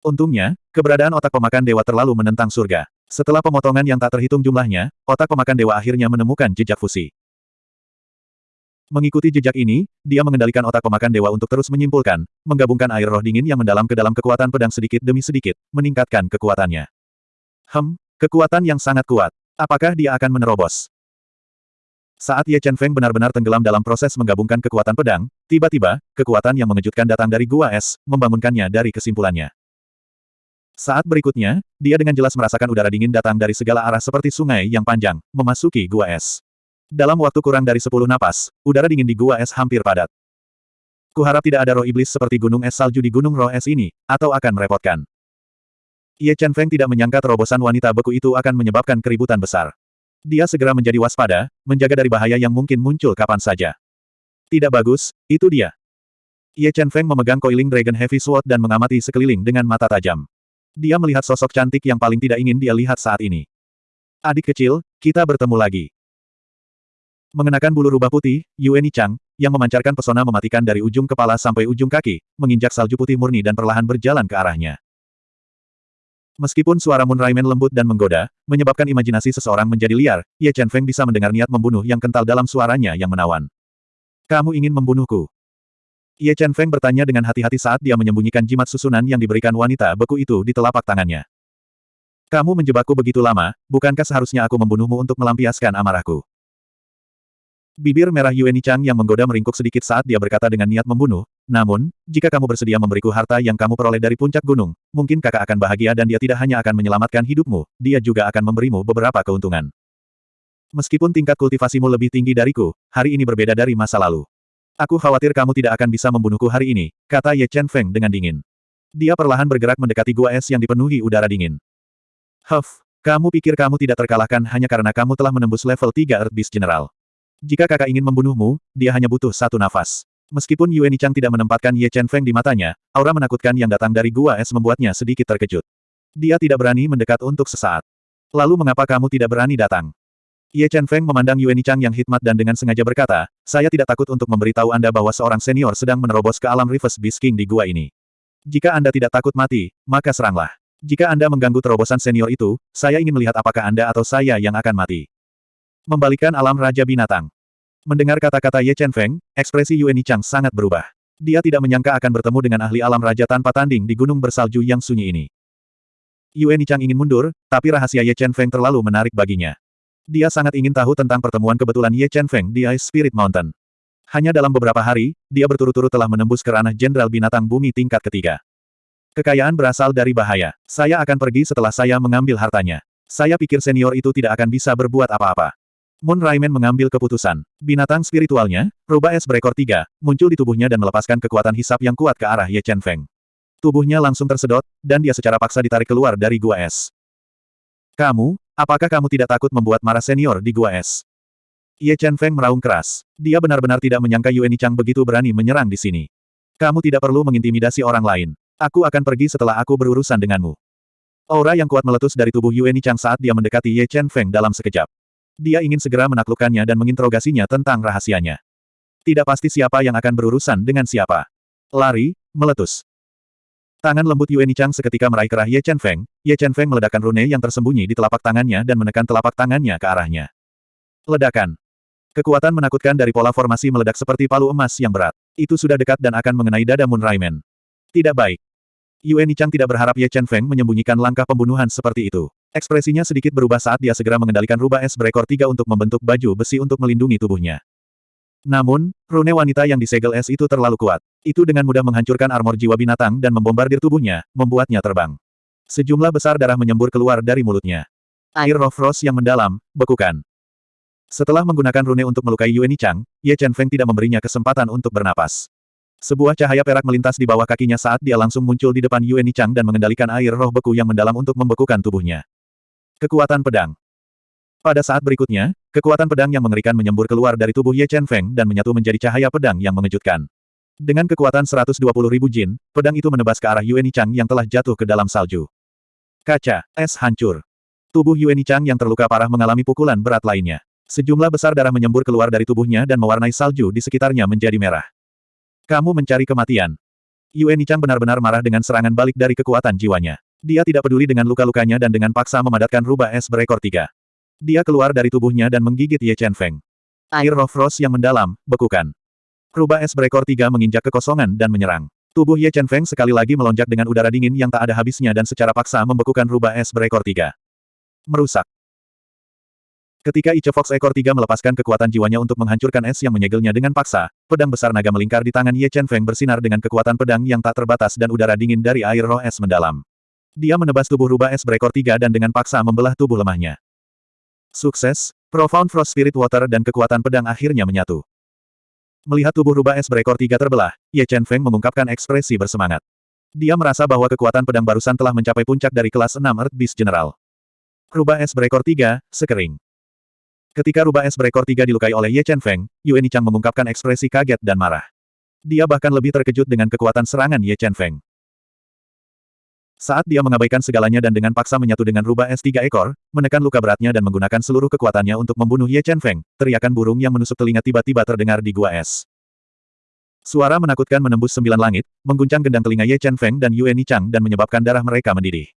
Untungnya, keberadaan otak pemakan dewa terlalu menentang surga. Setelah pemotongan yang tak terhitung jumlahnya, otak pemakan dewa akhirnya menemukan jejak fusi. Mengikuti jejak ini, dia mengendalikan otak pemakan dewa untuk terus menyimpulkan, menggabungkan air roh dingin yang mendalam ke dalam kekuatan pedang sedikit demi sedikit, meningkatkan kekuatannya. Hem, kekuatan yang sangat kuat. Apakah dia akan menerobos? Saat Ye Chen Feng benar-benar tenggelam dalam proses menggabungkan kekuatan pedang, tiba-tiba, kekuatan yang mengejutkan datang dari gua es, membangunkannya dari kesimpulannya. Saat berikutnya, dia dengan jelas merasakan udara dingin datang dari segala arah seperti sungai yang panjang, memasuki gua es. Dalam waktu kurang dari sepuluh napas, udara dingin di gua es hampir padat. Kuharap tidak ada roh iblis seperti gunung es salju di gunung roh es ini, atau akan merepotkan. Ye Chen Feng tidak menyangka terobosan wanita beku itu akan menyebabkan keributan besar. Dia segera menjadi waspada, menjaga dari bahaya yang mungkin muncul kapan saja. Tidak bagus, itu dia. Ye Chen Feng memegang Coiling Dragon Heavy Sword dan mengamati sekeliling dengan mata tajam. Dia melihat sosok cantik yang paling tidak ingin dia lihat saat ini. Adik kecil, kita bertemu lagi. Mengenakan bulu rubah putih, Yue Chang, yang memancarkan pesona mematikan dari ujung kepala sampai ujung kaki, menginjak salju putih murni dan perlahan berjalan ke arahnya. Meskipun suara Moon Raimen lembut dan menggoda, menyebabkan imajinasi seseorang menjadi liar, Ye Chen Feng bisa mendengar niat membunuh yang kental dalam suaranya yang menawan. Kamu ingin membunuhku? Ye Chen Feng bertanya dengan hati-hati saat dia menyembunyikan jimat susunan yang diberikan wanita beku itu di telapak tangannya. Kamu menjebakku begitu lama, bukankah seharusnya aku membunuhmu untuk melampiaskan amarahku? Bibir merah Yue Chang yang menggoda meringkuk sedikit saat dia berkata dengan niat membunuh, namun, jika kamu bersedia memberiku harta yang kamu peroleh dari puncak gunung, mungkin kakak akan bahagia dan dia tidak hanya akan menyelamatkan hidupmu, dia juga akan memberimu beberapa keuntungan. Meskipun tingkat kultivasimu lebih tinggi dariku, hari ini berbeda dari masa lalu. Aku khawatir kamu tidak akan bisa membunuhku hari ini, kata Ye Chen Feng dengan dingin. Dia perlahan bergerak mendekati gua es yang dipenuhi udara dingin. Huff, kamu pikir kamu tidak terkalahkan hanya karena kamu telah menembus level 3 Earth Beast General. Jika kakak ingin membunuhmu, dia hanya butuh satu nafas. Meskipun Yue Nichang tidak menempatkan Ye Chen Feng di matanya, aura menakutkan yang datang dari gua es membuatnya sedikit terkejut. Dia tidak berani mendekat untuk sesaat. Lalu mengapa kamu tidak berani datang? Ye Chen Feng memandang Yue Nichang yang hikmat dan dengan sengaja berkata, saya tidak takut untuk memberitahu Anda bahwa seorang senior sedang menerobos ke alam Reverse Beast King di gua ini. Jika Anda tidak takut mati, maka seranglah. Jika Anda mengganggu terobosan senior itu, saya ingin melihat apakah Anda atau saya yang akan mati. Membalikan alam Raja Binatang. Mendengar kata-kata Ye Chen Feng, ekspresi Yue Nichang sangat berubah. Dia tidak menyangka akan bertemu dengan ahli alam raja tanpa tanding di gunung bersalju yang sunyi ini. Yue Nichang ingin mundur, tapi rahasia Ye Chen Feng terlalu menarik baginya. Dia sangat ingin tahu tentang pertemuan kebetulan Ye Chen Feng di Ice Spirit Mountain. Hanya dalam beberapa hari, dia berturut-turut telah menembus ke ranah Jenderal Binatang Bumi tingkat ketiga. Kekayaan berasal dari bahaya. Saya akan pergi setelah saya mengambil hartanya. Saya pikir senior itu tidak akan bisa berbuat apa-apa. Moon Raimen mengambil keputusan. Binatang spiritualnya, rubah es berekor tiga, muncul di tubuhnya dan melepaskan kekuatan hisap yang kuat ke arah Ye Chen Feng. Tubuhnya langsung tersedot, dan dia secara paksa ditarik keluar dari gua es. Kamu, apakah kamu tidak takut membuat marah senior di gua es? Ye Chen Feng meraung keras. Dia benar-benar tidak menyangka Yue Nichang begitu berani menyerang di sini. Kamu tidak perlu mengintimidasi orang lain. Aku akan pergi setelah aku berurusan denganmu. Aura yang kuat meletus dari tubuh Yue Nichang saat dia mendekati Ye Chen Feng dalam sekejap. Dia ingin segera menaklukkannya dan menginterogasinya tentang rahasianya. Tidak pasti siapa yang akan berurusan dengan siapa. Lari, meletus. Tangan lembut Yue Nichang seketika meraih kerah Ye Chen Feng, Ye Chen Feng meledakkan rune yang tersembunyi di telapak tangannya dan menekan telapak tangannya ke arahnya. Ledakan. Kekuatan menakutkan dari pola formasi meledak seperti palu emas yang berat. Itu sudah dekat dan akan mengenai dada Moon Raimen. Tidak baik. Yue Nichang tidak berharap Ye Chen Feng menyembunyikan langkah pembunuhan seperti itu. Ekspresinya sedikit berubah saat dia segera mengendalikan rubah es berekor tiga untuk membentuk baju besi untuk melindungi tubuhnya. Namun, rune wanita yang disegel es itu terlalu kuat. Itu dengan mudah menghancurkan armor jiwa binatang dan membombardir tubuhnya, membuatnya terbang. Sejumlah besar darah menyembur keluar dari mulutnya. Air roh frost yang mendalam, bekukan. Setelah menggunakan rune untuk melukai Yue Nichang, Ye Chen Feng tidak memberinya kesempatan untuk bernapas. Sebuah cahaya perak melintas di bawah kakinya saat dia langsung muncul di depan Yue Nichang dan mengendalikan air roh beku yang mendalam untuk membekukan tubuhnya. Kekuatan pedang. Pada saat berikutnya, kekuatan pedang yang mengerikan menyembur keluar dari tubuh Ye Chen Feng dan menyatu menjadi cahaya pedang yang mengejutkan. Dengan kekuatan 120 ribu jin, pedang itu menebas ke arah Yue Nichang yang telah jatuh ke dalam salju. Kaca, es hancur. Tubuh Yue Nichang yang terluka parah mengalami pukulan berat lainnya. Sejumlah besar darah menyembur keluar dari tubuhnya dan mewarnai salju di sekitarnya menjadi merah. Kamu mencari kematian. Yue Nichang benar-benar marah dengan serangan balik dari kekuatan jiwanya. Dia tidak peduli dengan luka-lukanya dan dengan paksa memadatkan rubah es berekor tiga. Dia keluar dari tubuhnya dan menggigit Ye Chen Feng. Air roh frost yang mendalam, bekukan. Rubah es berekor tiga menginjak kekosongan dan menyerang. Tubuh Ye Chen Feng sekali lagi melonjak dengan udara dingin yang tak ada habisnya dan secara paksa membekukan rubah es berekor tiga. Merusak. Ketika Ice Fox ekor tiga melepaskan kekuatan jiwanya untuk menghancurkan es yang menyegelnya dengan paksa, pedang besar naga melingkar di tangan Ye Chen Feng bersinar dengan kekuatan pedang yang tak terbatas dan udara dingin dari air roh es mendalam. Dia menebas tubuh rubah es berekor tiga dan dengan paksa membelah tubuh lemahnya. Sukses, Profound Frost Spirit Water dan kekuatan pedang akhirnya menyatu. Melihat tubuh rubah es berekor tiga terbelah, Ye Chen Feng mengungkapkan ekspresi bersemangat. Dia merasa bahwa kekuatan pedang barusan telah mencapai puncak dari kelas 6 Earth Beast General. Rubah es berekor tiga, sekering. Ketika rubah es berekor tiga dilukai oleh Ye Chen Feng, Yue Nichang mengungkapkan ekspresi kaget dan marah. Dia bahkan lebih terkejut dengan kekuatan serangan Ye Chen Feng. Saat dia mengabaikan segalanya dan dengan paksa menyatu dengan rubah es tiga ekor, menekan luka beratnya dan menggunakan seluruh kekuatannya untuk membunuh Ye Chen Feng, teriakan burung yang menusuk telinga tiba-tiba terdengar di gua es. Suara menakutkan menembus sembilan langit, mengguncang gendang telinga Ye Chen Feng dan Yue Nichang dan menyebabkan darah mereka mendidih.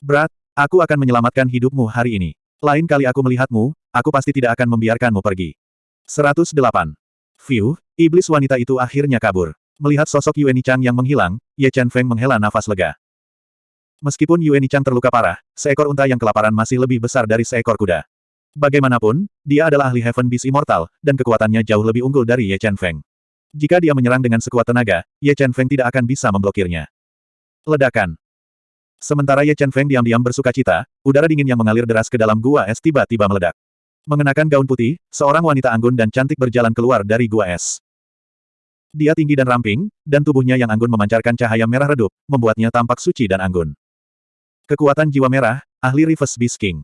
Berat, aku akan menyelamatkan hidupmu hari ini. Lain kali aku melihatmu, aku pasti tidak akan membiarkanmu pergi. 108. Fiu, iblis wanita itu akhirnya kabur. Melihat sosok Yue Nichang yang menghilang, Ye Chen Feng menghela nafas lega. Meskipun Yue Nichang terluka parah, seekor unta yang kelaparan masih lebih besar dari seekor kuda. Bagaimanapun, dia adalah ahli Heaven Beast Immortal, dan kekuatannya jauh lebih unggul dari Ye Chen Feng. Jika dia menyerang dengan sekuat tenaga, Ye Chen Feng tidak akan bisa memblokirnya. Ledakan. Sementara Ye Chen Feng diam-diam bersuka cita, udara dingin yang mengalir deras ke dalam gua es tiba-tiba meledak. Mengenakan gaun putih, seorang wanita anggun dan cantik berjalan keluar dari gua es. Dia tinggi dan ramping, dan tubuhnya yang anggun memancarkan cahaya merah redup, membuatnya tampak suci dan anggun. Kekuatan jiwa merah, ahli Reverse Beast King.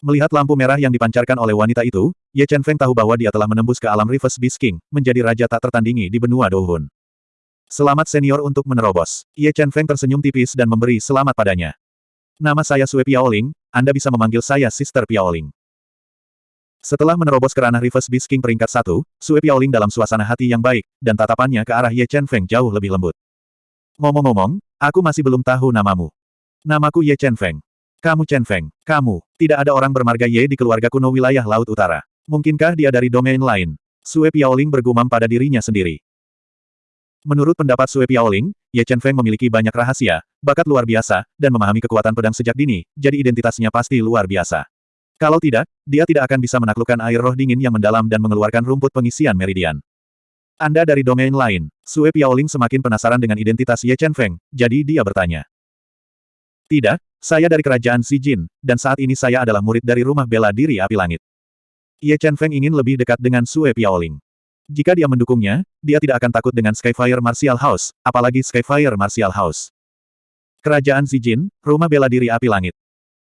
Melihat lampu merah yang dipancarkan oleh wanita itu, Ye Chen Feng tahu bahwa dia telah menembus ke alam Reverse Beast King, menjadi raja tak tertandingi di benua Dohun. Selamat senior untuk menerobos. Ye Chen Feng tersenyum tipis dan memberi selamat padanya. Nama saya Sue Piaoling, Anda bisa memanggil saya Sister Piaoling. Setelah menerobos ke ranah Reverse Beast King peringkat satu, Sue Piaoling dalam suasana hati yang baik, dan tatapannya ke arah Ye Chen Feng jauh lebih lembut. Ngomong-ngomong, aku masih belum tahu namamu. Namaku Ye Chen Feng. Kamu Chen Feng. Kamu. Tidak ada orang bermarga Ye di keluarga kuno wilayah Laut Utara. Mungkinkah dia dari domain lain? Sue Piaoling bergumam pada dirinya sendiri. Menurut pendapat Sue Piaoling, Ye Chen Feng memiliki banyak rahasia, bakat luar biasa, dan memahami kekuatan pedang sejak dini, jadi identitasnya pasti luar biasa. Kalau tidak, dia tidak akan bisa menaklukkan air roh dingin yang mendalam dan mengeluarkan rumput pengisian meridian. Anda dari domain lain. Sue Piaoling semakin penasaran dengan identitas Ye Chen Feng, jadi dia bertanya. Tidak, saya dari kerajaan Xi Jin, dan saat ini saya adalah murid dari rumah bela diri api langit. Ye Chen Feng ingin lebih dekat dengan Sue Piaoling. Jika dia mendukungnya, dia tidak akan takut dengan Skyfire Martial House, apalagi Skyfire Martial House. Kerajaan Xi Jin, rumah bela diri api langit.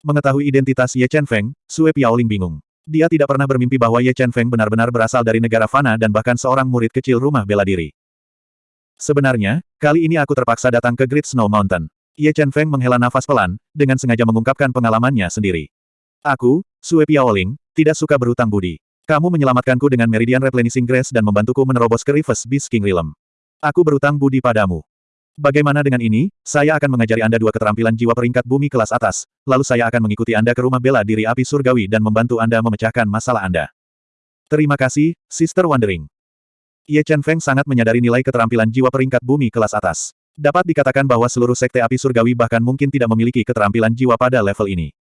Mengetahui identitas Ye Chen Feng, Sue Piaoling bingung. Dia tidak pernah bermimpi bahwa Ye Chen Feng benar-benar berasal dari negara fana dan bahkan seorang murid kecil rumah bela diri. Sebenarnya, kali ini aku terpaksa datang ke Great Snow Mountain. Ye Chen Feng menghela nafas pelan, dengan sengaja mengungkapkan pengalamannya sendiri. Aku, Sue Piaoling, tidak suka berutang budi. Kamu menyelamatkanku dengan Meridian Replenishing Grace dan membantuku menerobos ke Reverse Beast King Realm. Aku berutang budi padamu. Bagaimana dengan ini, saya akan mengajari Anda dua keterampilan jiwa peringkat bumi kelas atas, lalu saya akan mengikuti Anda ke rumah bela diri api surgawi dan membantu Anda memecahkan masalah Anda. Terima kasih, Sister Wandering. Ye Chen Feng sangat menyadari nilai keterampilan jiwa peringkat bumi kelas atas. Dapat dikatakan bahwa seluruh sekte api surgawi bahkan mungkin tidak memiliki keterampilan jiwa pada level ini.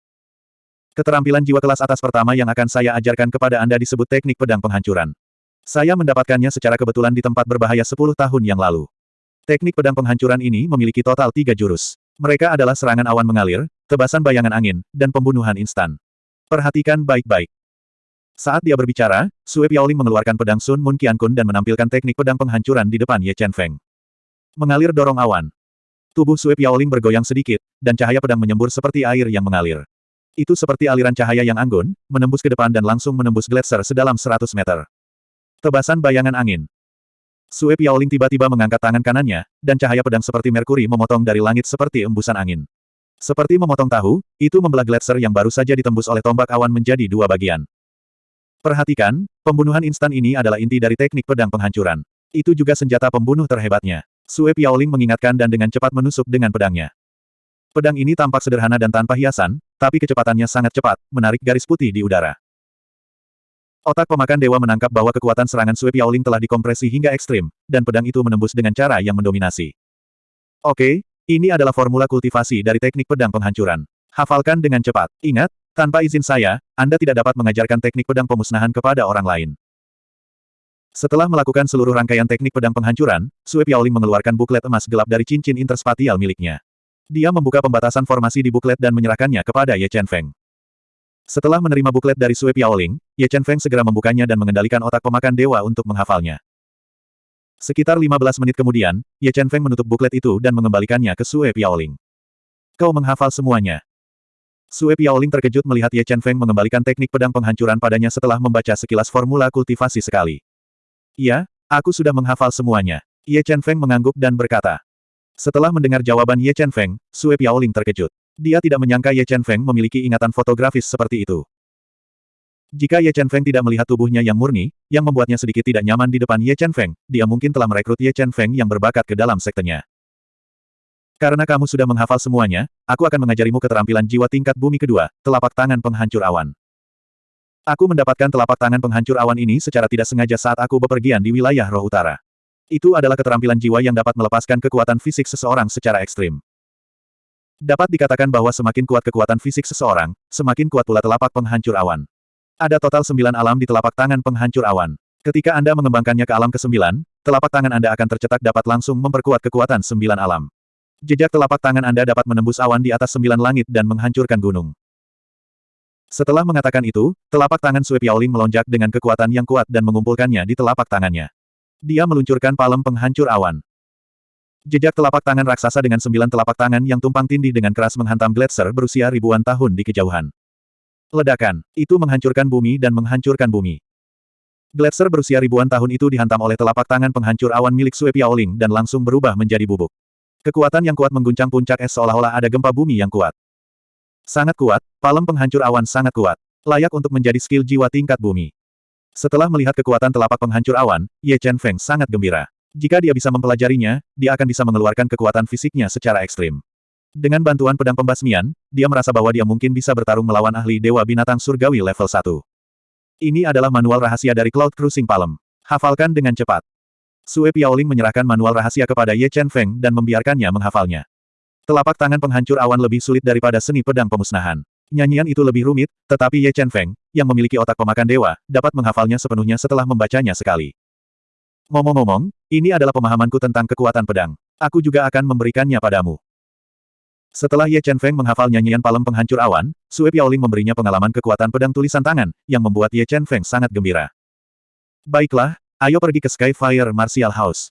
Keterampilan jiwa kelas atas pertama yang akan saya ajarkan kepada Anda disebut teknik pedang penghancuran. Saya mendapatkannya secara kebetulan di tempat berbahaya 10 tahun yang lalu. Teknik pedang penghancuran ini memiliki total tiga jurus. Mereka adalah serangan awan mengalir, tebasan bayangan angin, dan pembunuhan instan. Perhatikan baik-baik. Saat dia berbicara, Sue Piaoling mengeluarkan pedang Sun Mun Qiankun dan menampilkan teknik pedang penghancuran di depan Ye Chen Feng. Mengalir dorong awan. Tubuh Sue Piaoling bergoyang sedikit, dan cahaya pedang menyembur seperti air yang mengalir. Itu seperti aliran cahaya yang anggun, menembus ke depan dan langsung menembus gletser sedalam 100 meter. Tebasan bayangan angin. Sue Piaoling tiba-tiba mengangkat tangan kanannya, dan cahaya pedang seperti Merkuri memotong dari langit seperti embusan angin. Seperti memotong tahu, itu membelah gletser yang baru saja ditembus oleh tombak awan menjadi dua bagian. Perhatikan, pembunuhan instan ini adalah inti dari teknik pedang penghancuran. Itu juga senjata pembunuh terhebatnya. Sue Piaoling mengingatkan dan dengan cepat menusuk dengan pedangnya. Pedang ini tampak sederhana dan tanpa hiasan, tapi kecepatannya sangat cepat, menarik garis putih di udara. Otak pemakan dewa menangkap bahwa kekuatan serangan Sui Piaoling telah dikompresi hingga ekstrim, dan pedang itu menembus dengan cara yang mendominasi. Oke, ini adalah formula kultivasi dari teknik pedang penghancuran. Hafalkan dengan cepat. Ingat, tanpa izin saya, Anda tidak dapat mengajarkan teknik pedang pemusnahan kepada orang lain. Setelah melakukan seluruh rangkaian teknik pedang penghancuran, Sui Piaoling mengeluarkan buklet emas gelap dari cincin interspatial miliknya. Dia membuka pembatasan formasi di buklet dan menyerahkannya kepada Ye Chen Feng. Setelah menerima buklet dari Sue Piaoling, Ye Chen Feng segera membukanya dan mengendalikan otak pemakan dewa untuk menghafalnya. Sekitar 15 menit kemudian, Ye Chen Feng menutup buklet itu dan mengembalikannya ke Sue Piaoling. Kau menghafal semuanya. Sue Piaoling terkejut melihat Ye Chen Feng mengembalikan teknik pedang penghancuran padanya setelah membaca sekilas formula kultivasi sekali. Iya, aku sudah menghafal semuanya. Ye Chen Feng mengangguk dan berkata. Setelah mendengar jawaban Ye Chen Feng, Sue Piaoling terkejut. Dia tidak menyangka Ye Chen Feng memiliki ingatan fotografis seperti itu. Jika Ye Chen Feng tidak melihat tubuhnya yang murni, yang membuatnya sedikit tidak nyaman di depan Ye Chen Feng, dia mungkin telah merekrut Ye Chen Feng yang berbakat ke dalam sektenya. Karena kamu sudah menghafal semuanya, aku akan mengajarimu keterampilan jiwa tingkat bumi kedua, telapak tangan penghancur awan. Aku mendapatkan telapak tangan penghancur awan ini secara tidak sengaja saat aku bepergian di wilayah roh utara. Itu adalah keterampilan jiwa yang dapat melepaskan kekuatan fisik seseorang secara ekstrim. Dapat dikatakan bahwa semakin kuat kekuatan fisik seseorang, semakin kuat pula telapak penghancur awan. Ada total sembilan alam di telapak tangan penghancur awan. Ketika Anda mengembangkannya ke alam ke-9, telapak tangan Anda akan tercetak dapat langsung memperkuat kekuatan sembilan alam. Jejak telapak tangan Anda dapat menembus awan di atas sembilan langit dan menghancurkan gunung. Setelah mengatakan itu, telapak tangan Sui Piaoling melonjak dengan kekuatan yang kuat dan mengumpulkannya di telapak tangannya. Dia meluncurkan palem penghancur awan. Jejak telapak tangan raksasa dengan sembilan telapak tangan yang tumpang tindih dengan keras menghantam Gletser berusia ribuan tahun di kejauhan. Ledakan, itu menghancurkan bumi dan menghancurkan bumi. Gletser berusia ribuan tahun itu dihantam oleh telapak tangan penghancur awan milik Sue Piaoling dan langsung berubah menjadi bubuk. Kekuatan yang kuat mengguncang puncak es seolah-olah ada gempa bumi yang kuat. Sangat kuat, palem penghancur awan sangat kuat. Layak untuk menjadi skill jiwa tingkat bumi. Setelah melihat kekuatan telapak penghancur awan, Ye Chen Feng sangat gembira. Jika dia bisa mempelajarinya, dia akan bisa mengeluarkan kekuatan fisiknya secara ekstrim. Dengan bantuan pedang pembasmian, dia merasa bahwa dia mungkin bisa bertarung melawan ahli Dewa Binatang Surgawi level 1. Ini adalah manual rahasia dari Cloud Cruising Palm. Hafalkan dengan cepat. Sue Piaoling menyerahkan manual rahasia kepada Ye Chen Feng dan membiarkannya menghafalnya. Telapak tangan penghancur awan lebih sulit daripada seni pedang pemusnahan. Nyanyian itu lebih rumit, tetapi Ye Chen Feng, yang memiliki otak pemakan dewa, dapat menghafalnya sepenuhnya setelah membacanya sekali. Ngomong-ngomong, ini adalah pemahamanku tentang kekuatan pedang. Aku juga akan memberikannya padamu. Setelah Ye Chen Feng menghafal nyanyian palem penghancur awan, Sue Piaoling memberinya pengalaman kekuatan pedang tulisan tangan, yang membuat Ye Chen Feng sangat gembira. Baiklah, ayo pergi ke Skyfire Martial House.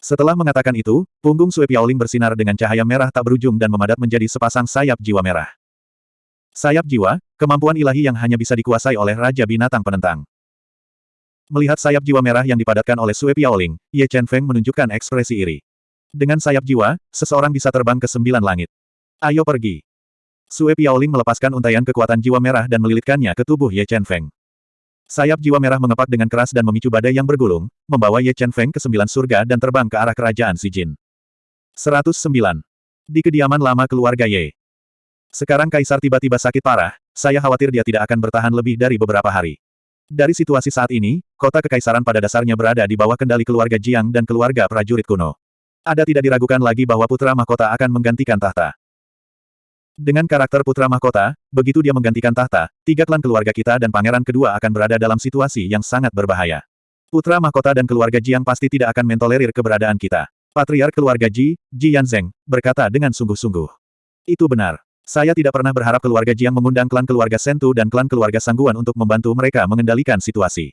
Setelah mengatakan itu, punggung Sue Piaoling bersinar dengan cahaya merah tak berujung dan memadat menjadi sepasang sayap jiwa merah. Sayap jiwa, kemampuan ilahi yang hanya bisa dikuasai oleh Raja Binatang Penentang. Melihat sayap jiwa merah yang dipadatkan oleh Sue Piaoling, Ye Chen Feng menunjukkan ekspresi iri. Dengan sayap jiwa, seseorang bisa terbang ke sembilan langit. Ayo pergi. Sue Piaoling melepaskan untaian kekuatan jiwa merah dan melilitkannya ke tubuh Ye Chen Feng. Sayap jiwa merah mengepak dengan keras dan memicu badai yang bergulung, membawa Ye Chen Feng ke sembilan surga dan terbang ke arah kerajaan Si Jin. 109. Di kediaman lama keluarga Ye. Sekarang Kaisar tiba-tiba sakit parah, saya khawatir dia tidak akan bertahan lebih dari beberapa hari. Dari situasi saat ini, kota kekaisaran pada dasarnya berada di bawah kendali keluarga Jiang dan keluarga prajurit kuno. Ada tidak diragukan lagi bahwa putra mahkota akan menggantikan tahta. Dengan karakter putra mahkota, begitu dia menggantikan tahta, tiga klan keluarga kita dan pangeran kedua akan berada dalam situasi yang sangat berbahaya. Putra mahkota dan keluarga Jiang pasti tidak akan mentolerir keberadaan kita. Patriark keluarga Ji, Ji Yanzeng, berkata dengan sungguh-sungguh. Itu benar. Saya tidak pernah berharap keluarga Jiang mengundang klan keluarga Sentu dan klan keluarga Sangguan untuk membantu mereka mengendalikan situasi.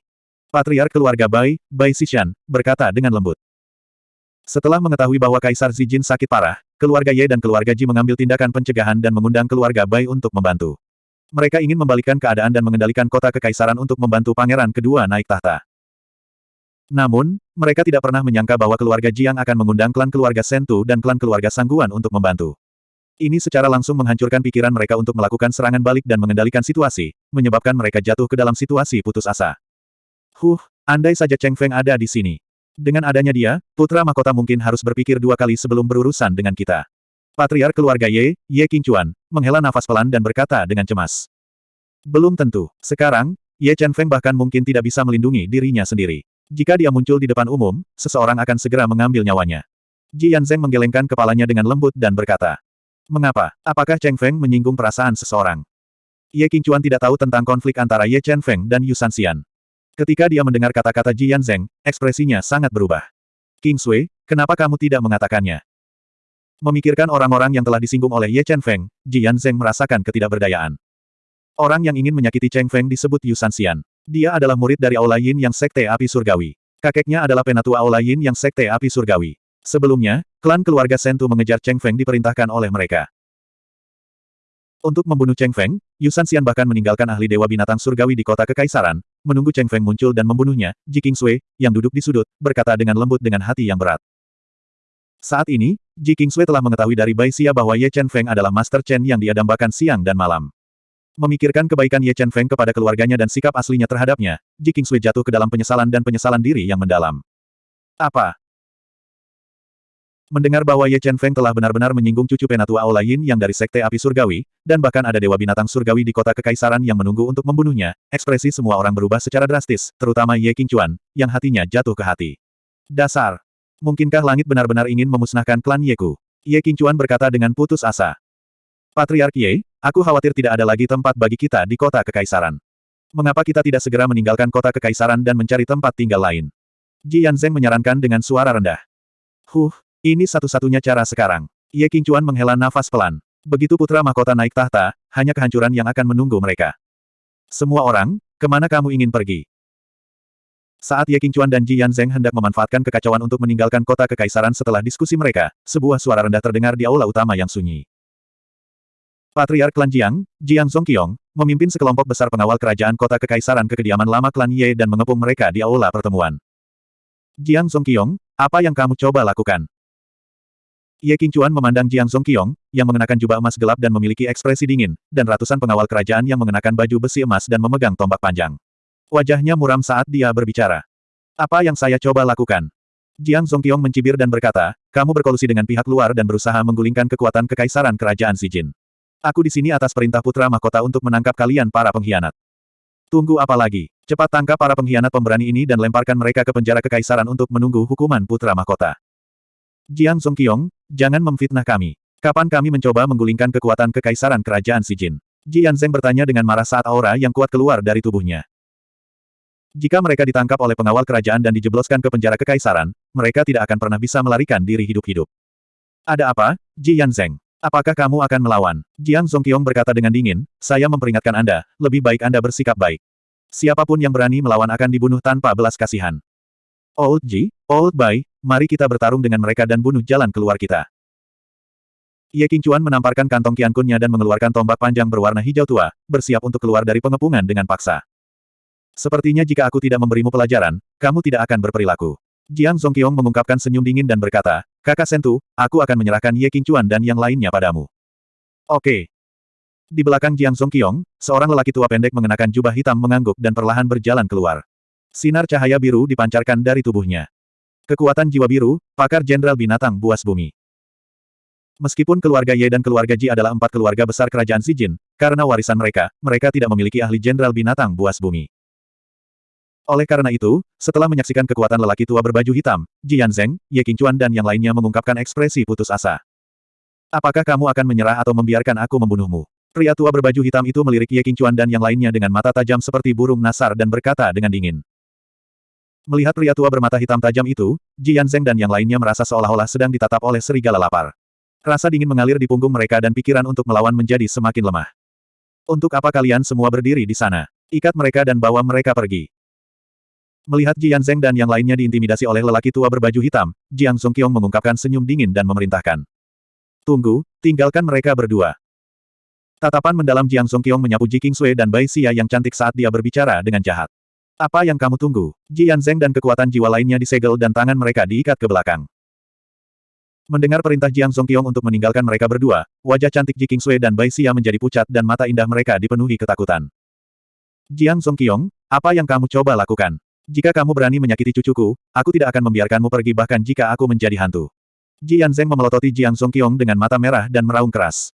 Patriark keluarga Bai, Bai Xishan, berkata dengan lembut. Setelah mengetahui bahwa Kaisar Zijin sakit parah, keluarga Ye dan keluarga Ji mengambil tindakan pencegahan dan mengundang keluarga Bai untuk membantu. Mereka ingin membalikkan keadaan dan mengendalikan kota kekaisaran untuk membantu pangeran kedua naik tahta. Namun, mereka tidak pernah menyangka bahwa keluarga Jiang akan mengundang klan keluarga Sentu dan klan keluarga Sangguan untuk membantu. Ini secara langsung menghancurkan pikiran mereka untuk melakukan serangan balik dan mengendalikan situasi, menyebabkan mereka jatuh ke dalam situasi putus asa. Huh, andai saja Cheng Feng ada di sini. Dengan adanya dia, putra mahkota mungkin harus berpikir dua kali sebelum berurusan dengan kita. Patriark keluarga Ye, Ye Qingchuan, menghela nafas pelan dan berkata dengan cemas. Belum tentu. Sekarang, Ye Chen Feng bahkan mungkin tidak bisa melindungi dirinya sendiri. Jika dia muncul di depan umum, seseorang akan segera mengambil nyawanya. Ji Yanzeng menggelengkan kepalanya dengan lembut dan berkata, Mengapa? Apakah Cheng Feng menyinggung perasaan seseorang? Ye Qingchuan tidak tahu tentang konflik antara Ye Chen Feng dan Yu Sanxian. Ketika dia mendengar kata-kata Ji Yanzeng, ekspresinya sangat berubah. King Sui, kenapa kamu tidak mengatakannya? Memikirkan orang-orang yang telah disinggung oleh Ye Chen Feng, Ji Yanzeng merasakan ketidakberdayaan. Orang yang ingin menyakiti Cheng Feng disebut Yu Sanxian. Dia adalah murid dari Aula Yin yang Sekte Api Surgawi. Kakeknya adalah penatua Aula Yin yang Sekte Api Surgawi. Sebelumnya, klan keluarga Sentu mengejar Cheng Feng diperintahkan oleh mereka. Untuk membunuh Cheng Feng, Yusan Xian bahkan meninggalkan ahli Dewa Binatang Surgawi di kota Kekaisaran, menunggu Cheng Feng muncul dan membunuhnya, Ji King Sui, yang duduk di sudut, berkata dengan lembut dengan hati yang berat. Saat ini, Ji King Sui telah mengetahui dari Bai Xia bahwa Ye Chen Feng adalah Master Chen yang dia dambakan siang dan malam. Memikirkan kebaikan Ye Chen Feng kepada keluarganya dan sikap aslinya terhadapnya, Ji Kingsui jatuh ke dalam penyesalan dan penyesalan diri yang mendalam. Apa? Mendengar bahwa Ye Chen Feng telah benar-benar menyinggung cucu penatua Aula Yin yang dari Sekte Api Surgawi, dan bahkan ada Dewa Binatang Surgawi di kota Kekaisaran yang menunggu untuk membunuhnya, ekspresi semua orang berubah secara drastis, terutama Ye Qingchuan, yang hatinya jatuh ke hati. Dasar! Mungkinkah langit benar-benar ingin memusnahkan klan Yeku? Ye Qingchuan berkata dengan putus asa. Patriark Ye, Aku khawatir tidak ada lagi tempat bagi kita di kota kekaisaran. Mengapa kita tidak segera meninggalkan kota kekaisaran dan mencari tempat tinggal lain? Ji Yanzeng menyarankan dengan suara rendah. Huh, ini satu-satunya cara sekarang. Ye Qingchuan menghela nafas pelan. Begitu putra mahkota naik tahta, hanya kehancuran yang akan menunggu mereka. Semua orang, ke mana kamu ingin pergi? Saat Ye Qingchuan dan Ji Yanzeng hendak memanfaatkan kekacauan untuk meninggalkan kota kekaisaran setelah diskusi mereka, sebuah suara rendah terdengar di aula utama yang sunyi. Patriark klan Jiang, Jiang Zongqiong, memimpin sekelompok besar pengawal kerajaan kota kekaisaran ke kediaman lama klan Ye dan mengepung mereka di aula pertemuan. Jiang Zongqiong, apa yang kamu coba lakukan? Ye Qingchuan memandang Jiang Zongqiong, yang mengenakan jubah emas gelap dan memiliki ekspresi dingin, dan ratusan pengawal kerajaan yang mengenakan baju besi emas dan memegang tombak panjang. Wajahnya muram saat dia berbicara. Apa yang saya coba lakukan? Jiang Zongqiong mencibir dan berkata, kamu berkolusi dengan pihak luar dan berusaha menggulingkan kekuatan kekaisaran kerajaan Xijin. Aku di sini atas perintah putra mahkota untuk menangkap kalian para pengkhianat. Tunggu apa lagi? Cepat tangkap para pengkhianat pemberani ini dan lemparkan mereka ke penjara kekaisaran untuk menunggu hukuman putra mahkota. Jiang Songqiong, jangan memfitnah kami. Kapan kami mencoba menggulingkan kekuatan kekaisaran kerajaan Jin? Ji Yanzeng bertanya dengan marah saat aura yang kuat keluar dari tubuhnya. Jika mereka ditangkap oleh pengawal kerajaan dan dijebloskan ke penjara kekaisaran, mereka tidak akan pernah bisa melarikan diri hidup-hidup. Ada apa, Ji Yanzeng? Apakah kamu akan melawan? Jiang Zongqiong berkata dengan dingin, saya memperingatkan Anda, lebih baik Anda bersikap baik. Siapa pun yang berani melawan akan dibunuh tanpa belas kasihan. Old Ji, Old Bai, mari kita bertarung dengan mereka dan bunuh jalan keluar kita. Ye Qingchuan menamparkan kantong kiankunnya dan mengeluarkan tombak panjang berwarna hijau tua, bersiap untuk keluar dari pengepungan dengan paksa. Sepertinya jika aku tidak memberimu pelajaran, kamu tidak akan berperilaku. Jiang Zongqiong mengungkapkan senyum dingin dan berkata, Kakak Sentu, aku akan menyerahkan Ye Qingchuan dan yang lainnya padamu. Oke. Di belakang Jiang Zongqiong, seorang lelaki tua pendek mengenakan jubah hitam mengangguk dan perlahan berjalan keluar. Sinar cahaya biru dipancarkan dari tubuhnya. Kekuatan jiwa biru, pakar jenderal binatang buas bumi. Meskipun keluarga Ye dan keluarga Ji adalah empat keluarga besar kerajaan Zijin, karena warisan mereka, mereka tidak memiliki ahli jenderal binatang buas bumi. Oleh karena itu, setelah menyaksikan kekuatan lelaki tua berbaju hitam, Ji Yanzeng, Ye Qingchuan dan yang lainnya mengungkapkan ekspresi putus asa. Apakah kamu akan menyerah atau membiarkan aku membunuhmu? Pria tua berbaju hitam itu melirik Ye Qingchuan dan yang lainnya dengan mata tajam seperti burung nasar dan berkata dengan dingin. Melihat pria tua bermata hitam tajam itu, Ji Yanzeng dan yang lainnya merasa seolah-olah sedang ditatap oleh serigala lapar. Rasa dingin mengalir di punggung mereka dan pikiran untuk melawan menjadi semakin lemah. Untuk apa kalian semua berdiri di sana? Ikat mereka dan bawa mereka pergi. Melihat Ji Yanzeng dan yang lainnya diintimidasi oleh lelaki tua berbaju hitam, Jiang Songqiong mengungkapkan senyum dingin dan memerintahkan. Tunggu, tinggalkan mereka berdua. Tatapan mendalam Jiang Songqiong menyapu Ji Kingsui dan Bai Xia yang cantik saat dia berbicara dengan jahat. Apa yang kamu tunggu? Ji Yanzeng dan kekuatan jiwa lainnya disegel dan tangan mereka diikat ke belakang. Mendengar perintah Jiang Songqiong untuk meninggalkan mereka berdua, wajah cantik Ji Kingsui dan Bai Xia menjadi pucat dan mata indah mereka dipenuhi ketakutan. Jiang Songqiong, apa yang kamu coba lakukan? Jika kamu berani menyakiti cucuku, aku tidak akan membiarkanmu pergi bahkan jika aku menjadi hantu. Ji Yanzeng memelototi Jiang Songqiong dengan mata merah dan meraung keras.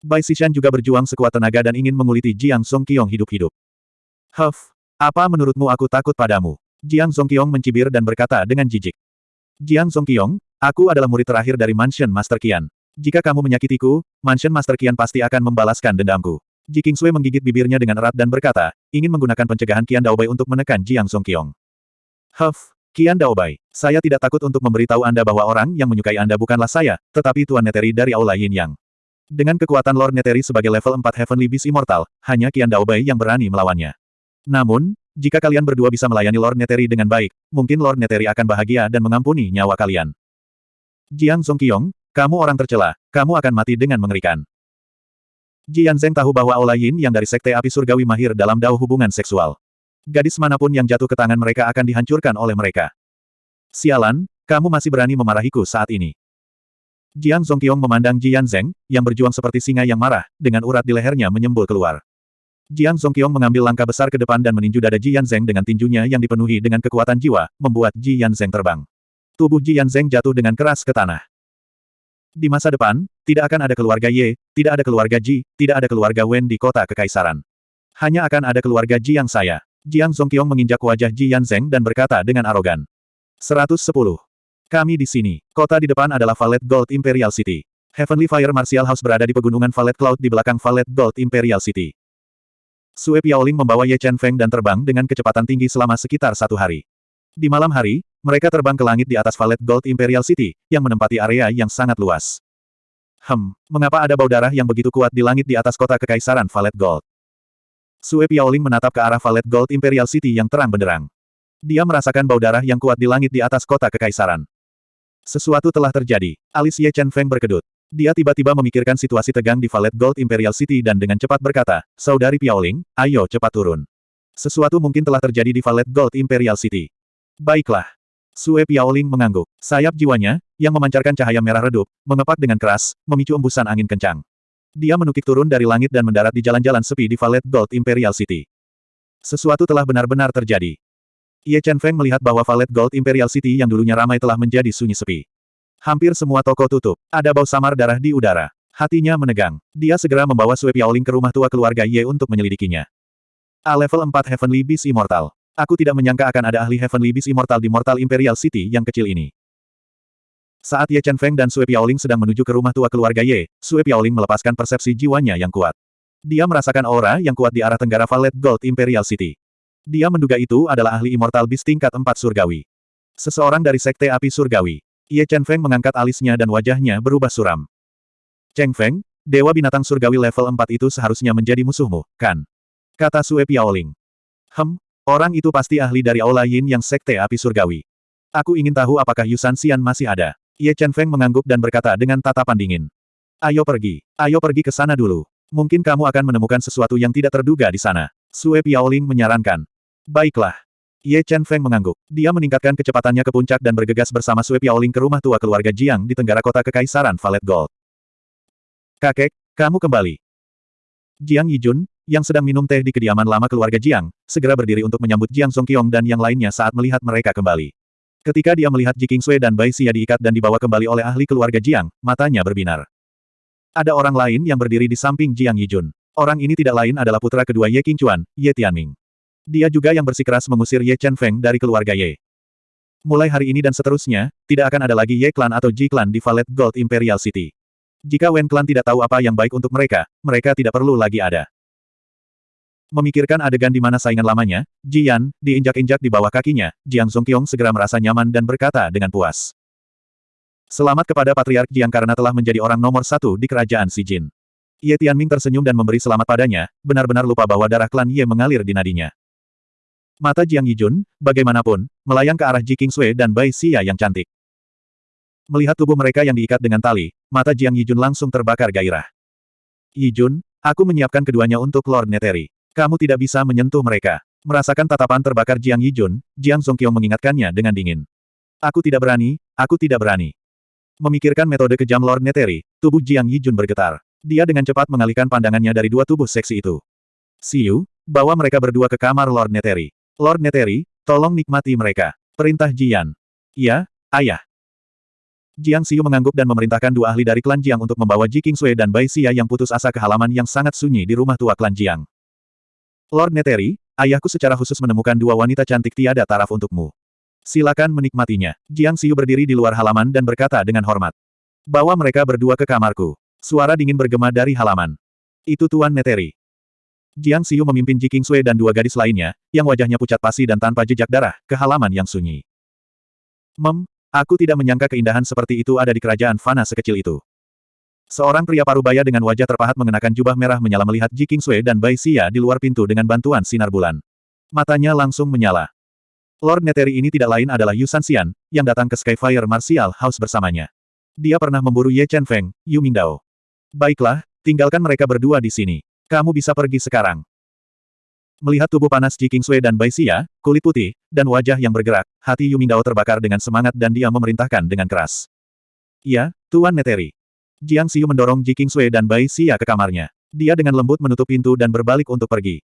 Bai Xishan juga berjuang sekuat tenaga dan ingin menguliti Jiang Songqiong hidup-hidup. Huff, apa menurutmu aku takut padamu? Jiang Songqiong mencibir dan berkata dengan jijik. Jiang Songqiong, aku adalah murid terakhir dari Mansion Master Qian. Jika kamu menyakitiku, Mansion Master Qian pasti akan membalaskan dendamku. Ji Kingsui menggigit bibirnya dengan erat dan berkata, ingin menggunakan pencegahan Qian Daobai untuk menekan Jiang Songqiong. Huff, Kian Daobai, saya tidak takut untuk memberitahu Anda bahwa orang yang menyukai Anda bukanlah saya, tetapi Tuan Neteri dari Aula Yin Yang. Dengan kekuatan Lord Neteri sebagai level 4 Heavenly Beast Immortal, hanya Kian Daobai yang berani melawannya. Namun, jika kalian berdua bisa melayani Lord Neteri dengan baik, mungkin Lord Neteri akan bahagia dan mengampuni nyawa kalian. Jiang Songqiong, kamu orang tercela, kamu akan mati dengan mengerikan. Jian Zeng tahu bahwa Aula Yin yang dari Sekte Api Surgawi mahir dalam dao hubungan seksual. Gadis mana pun yang jatuh ke tangan mereka akan dihancurkan oleh mereka. Sialan, kamu masih berani memarahiku saat ini. Jiang Zongqiong memandang Jian Zeng, yang berjuang seperti singa yang marah, dengan urat di lehernya menyembul keluar. Jiang Zongqiong mengambil langkah besar ke depan dan meninju dada Jian Zeng dengan tinjunya yang dipenuhi dengan kekuatan jiwa, membuat Jian Zeng terbang. Tubuh Jian Zeng jatuh dengan keras ke tanah. Di masa depan, tidak akan ada keluarga Ye, tidak ada keluarga Ji, tidak ada keluarga Wen di kota kekaisaran. Hanya akan ada keluarga Ji yang saya. Jiang Songqiong menginjak wajah Ji Yanzeng dan berkata dengan arogan. 110. Kami di sini. Kota di depan adalah Valet Gold Imperial City. Heavenly Fire Martial House berada di pegunungan Valet Cloud di belakang Valet Gold Imperial City. Sue Piaoling membawa Ye Chen Feng dan terbang dengan kecepatan tinggi selama sekitar satu hari. Di malam hari, mereka terbang ke langit di atas Valet Gold Imperial City, yang menempati area yang sangat luas. Hem, mengapa ada bau darah yang begitu kuat di langit di atas kota kekaisaran Valet Gold? Sue Piaoling menatap ke arah Valet Gold Imperial City yang terang benderang. Dia merasakan bau darah yang kuat di langit di atas kota kekaisaran. Sesuatu telah terjadi. Alis Ye Chen Feng berkedut. Dia tiba-tiba memikirkan situasi tegang di Valet Gold Imperial City dan dengan cepat berkata, Saudari Piaoling, ayo cepat turun. Sesuatu mungkin telah terjadi di Valet Gold Imperial City. Baiklah. Sue Piaoling mengangguk. Sayap jiwanya, yang memancarkan cahaya merah redup, mengepak dengan keras, memicu embusan angin kencang. Dia menukik turun dari langit dan mendarat di jalan-jalan sepi di Valet Gold Imperial City. Sesuatu telah benar-benar terjadi. Ye Chen Feng melihat bahwa Valet Gold Imperial City yang dulunya ramai telah menjadi sunyi sepi. Hampir semua toko tutup. Ada bau samar darah di udara. Hatinya menegang. Dia segera membawa Sue Piaoling ke rumah tua keluarga Ye untuk menyelidikinya. A level 4 Heavenly Beast Immortal. Aku tidak menyangka akan ada ahli Heavenly Beast Immortal di Mortal Imperial City yang kecil ini. Saat Ye Chen Feng dan Sue Piaoling sedang menuju ke rumah tua keluarga Ye, Sue Piaoling melepaskan persepsi jiwanya yang kuat. Dia merasakan aura yang kuat di arah tenggara Valet Gold Imperial City. Dia menduga itu adalah ahli Immortal Beast tingkat 4 surgawi. Seseorang dari Sekte Api Surgawi. Ye Chen Feng mengangkat alisnya dan wajahnya berubah suram. Cheng Feng, Dewa Binatang Surgawi level 4 itu seharusnya menjadi musuhmu, kan? Kata Sue Piaoling. Hem, orang itu pasti ahli dari Aula Yin yang Sekte Api Surgawi. Aku ingin tahu apakah Yusan Xian masih ada. Ye Chen Feng mengangguk dan berkata dengan tatapan dingin. Ayo pergi. Ayo pergi ke sana dulu. Mungkin kamu akan menemukan sesuatu yang tidak terduga di sana. Sue Piaoling menyarankan. Baiklah. Ye Chen Feng mengangguk. Dia meningkatkan kecepatannya ke puncak dan bergegas bersama Sue Piaoling ke rumah tua keluarga Jiang di tenggara kota kekaisaran Valet Gold. Kakek, kamu kembali. Jiang Yijun, yang sedang minum teh di kediaman lama keluarga Jiang, segera berdiri untuk menyambut Jiang Songqiong dan yang lainnya saat melihat mereka kembali. Ketika dia melihat Ji Kingsui dan Bai Xia diikat dan dibawa kembali oleh ahli keluarga Jiang, matanya berbinar. Ada orang lain yang berdiri di samping Jiang Yijun. Orang ini tidak lain adalah putra kedua Ye Qingchuan, Ye Tianming. Dia juga yang bersikeras mengusir Ye Chen Feng dari keluarga Ye. Mulai hari ini dan seterusnya, tidak akan ada lagi Ye Clan atau Ji Clan di Valet Gold Imperial City. Jika Wen Clan tidak tahu apa yang baik untuk mereka, mereka tidak perlu lagi ada. Memikirkan adegan di mana saingan lamanya, Jian, diinjak-injak di bawah kakinya, Jiang Zongqiong segera merasa nyaman dan berkata dengan puas. Selamat kepada Patriark Jiang karena telah menjadi orang nomor satu di kerajaan Si Jin. Ye Tianming tersenyum dan memberi selamat padanya, benar-benar lupa bahwa darah klan Ye mengalir di nadinya. Mata Jiang Yijun, bagaimanapun, melayang ke arah Ji Kingsui dan Bai Xia yang cantik. Melihat tubuh mereka yang diikat dengan tali, mata Jiang Yijun langsung terbakar gairah. Yijun, aku menyiapkan keduanya untuk Lord Neteri. Kamu tidak bisa menyentuh mereka. Merasakan tatapan terbakar Jiang Yijun, Jiang Zongqiong mengingatkannya dengan dingin. Aku tidak berani, aku tidak berani. Memikirkan metode kejam Lord Neteri, tubuh Jiang Yijun bergetar. Dia dengan cepat mengalihkan pandangannya dari dua tubuh seksi itu. Siu, bawa mereka berdua ke kamar Lord Neteri. Lord Neteri, tolong nikmati mereka. Perintah Jian. Iya, ayah. Jiang Xiu mengangguk dan memerintahkan dua ahli dari klan Jiang untuk membawa Ji Kingsui dan Bai Xia yang putus asa ke halaman yang sangat sunyi di rumah tua klan Jiang. Lord Neteri, ayahku secara khusus menemukan dua wanita cantik tiada taraf untukmu. Silakan menikmatinya. Jiang Xiu berdiri di luar halaman dan berkata dengan hormat. Bawa mereka berdua ke kamarku. Suara dingin bergema dari halaman. Itu Tuan Neteri. Jiang Xiu memimpin Ji Kingsui dan dua gadis lainnya, yang wajahnya pucat pasi dan tanpa jejak darah, ke halaman yang sunyi. Mem, aku tidak menyangka keindahan seperti itu ada di kerajaan Fana sekecil itu. Seorang pria parubaya dengan wajah terpahat mengenakan jubah merah menyala melihat Ji Kingsui dan Bai Xia di luar pintu dengan bantuan sinar bulan. Matanya langsung menyala. Lord Neteri ini tidak lain adalah Yu Sanxian, yang datang ke Skyfire Martial House bersamanya. Dia pernah memburu Ye Chen Feng, Yu Mingdao. Baiklah, tinggalkan mereka berdua di sini. Kamu bisa pergi sekarang. Melihat tubuh panas Ji Kingsui dan Bai Xia, kulit putih, dan wajah yang bergerak, hati Yu Mingdao terbakar dengan semangat dan dia memerintahkan dengan keras. Iya, Tuan Neteri. Jiang Xiu mendorong Ji Kingsui dan Bai Xia ke kamarnya. Dia dengan lembut menutup pintu dan berbalik untuk pergi.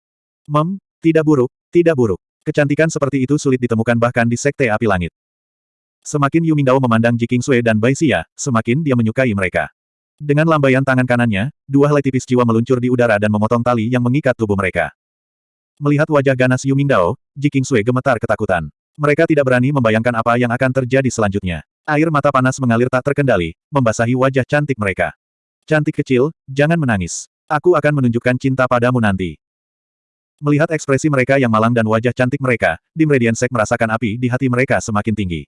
Mem, tidak buruk, tidak buruk. Kecantikan seperti itu sulit ditemukan bahkan di Sekte Api Langit. Semakin Yu Mingdao memandang Ji Kingsui dan Bai Xia, semakin dia menyukai mereka. Dengan lambaian tangan kanannya, dua helai tipis jiwa meluncur di udara dan memotong tali yang mengikat tubuh mereka. Melihat wajah ganas Yu Mingdao, Ji Kingsui gemetar ketakutan. Mereka tidak berani membayangkan apa yang akan terjadi selanjutnya. Air mata panas mengalir tak terkendali, membasahi wajah cantik mereka. Cantik kecil, jangan menangis. Aku akan menunjukkan cinta padamu nanti. Melihat ekspresi mereka yang malang dan wajah cantik mereka, Dim Radiant Sek merasakan api di hati mereka semakin tinggi.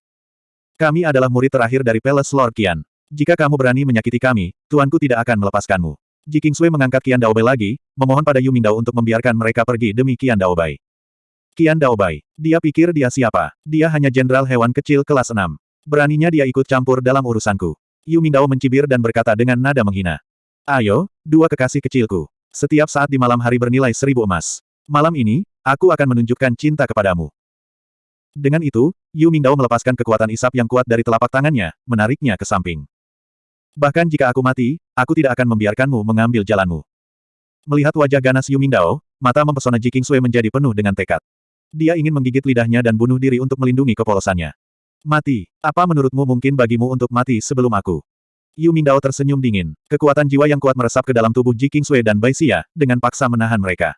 Kami adalah murid terakhir dari Palace Lord Qian. Jika kamu berani menyakiti kami, tuanku tidak akan melepaskanmu. Ji Kingsui mengangkat Qian Daobai lagi, memohon pada Yu Mingdao untuk membiarkan mereka pergi demi Qian Daobai. Qian Daobai. Dia pikir dia siapa? Dia hanya jenderal hewan kecil kelas 6. Beraninya dia ikut campur dalam urusanku. Yu Mingdao mencibir dan berkata dengan nada menghina. Ayo, dua kekasih kecilku. Setiap saat di malam hari bernilai seribu emas. Malam ini, aku akan menunjukkan cinta kepadamu. Dengan itu, Yu Mingdao melepaskan kekuatan isap yang kuat dari telapak tangannya, menariknya ke samping. Bahkan jika aku mati, aku tidak akan membiarkanmu mengambil jalanmu. Melihat wajah ganas Yu Mingdao, mata mempesona Ji Kingsui menjadi penuh dengan tekad. Dia ingin menggigit lidahnya dan bunuh diri untuk melindungi kepolosannya. Mati. Apa menurutmu mungkin bagimu untuk mati sebelum aku? Yu Mingdao tersenyum dingin. Kekuatan jiwa yang kuat meresap ke dalam tubuh Ji Kingsui dan Bai Xia, dengan paksa menahan mereka.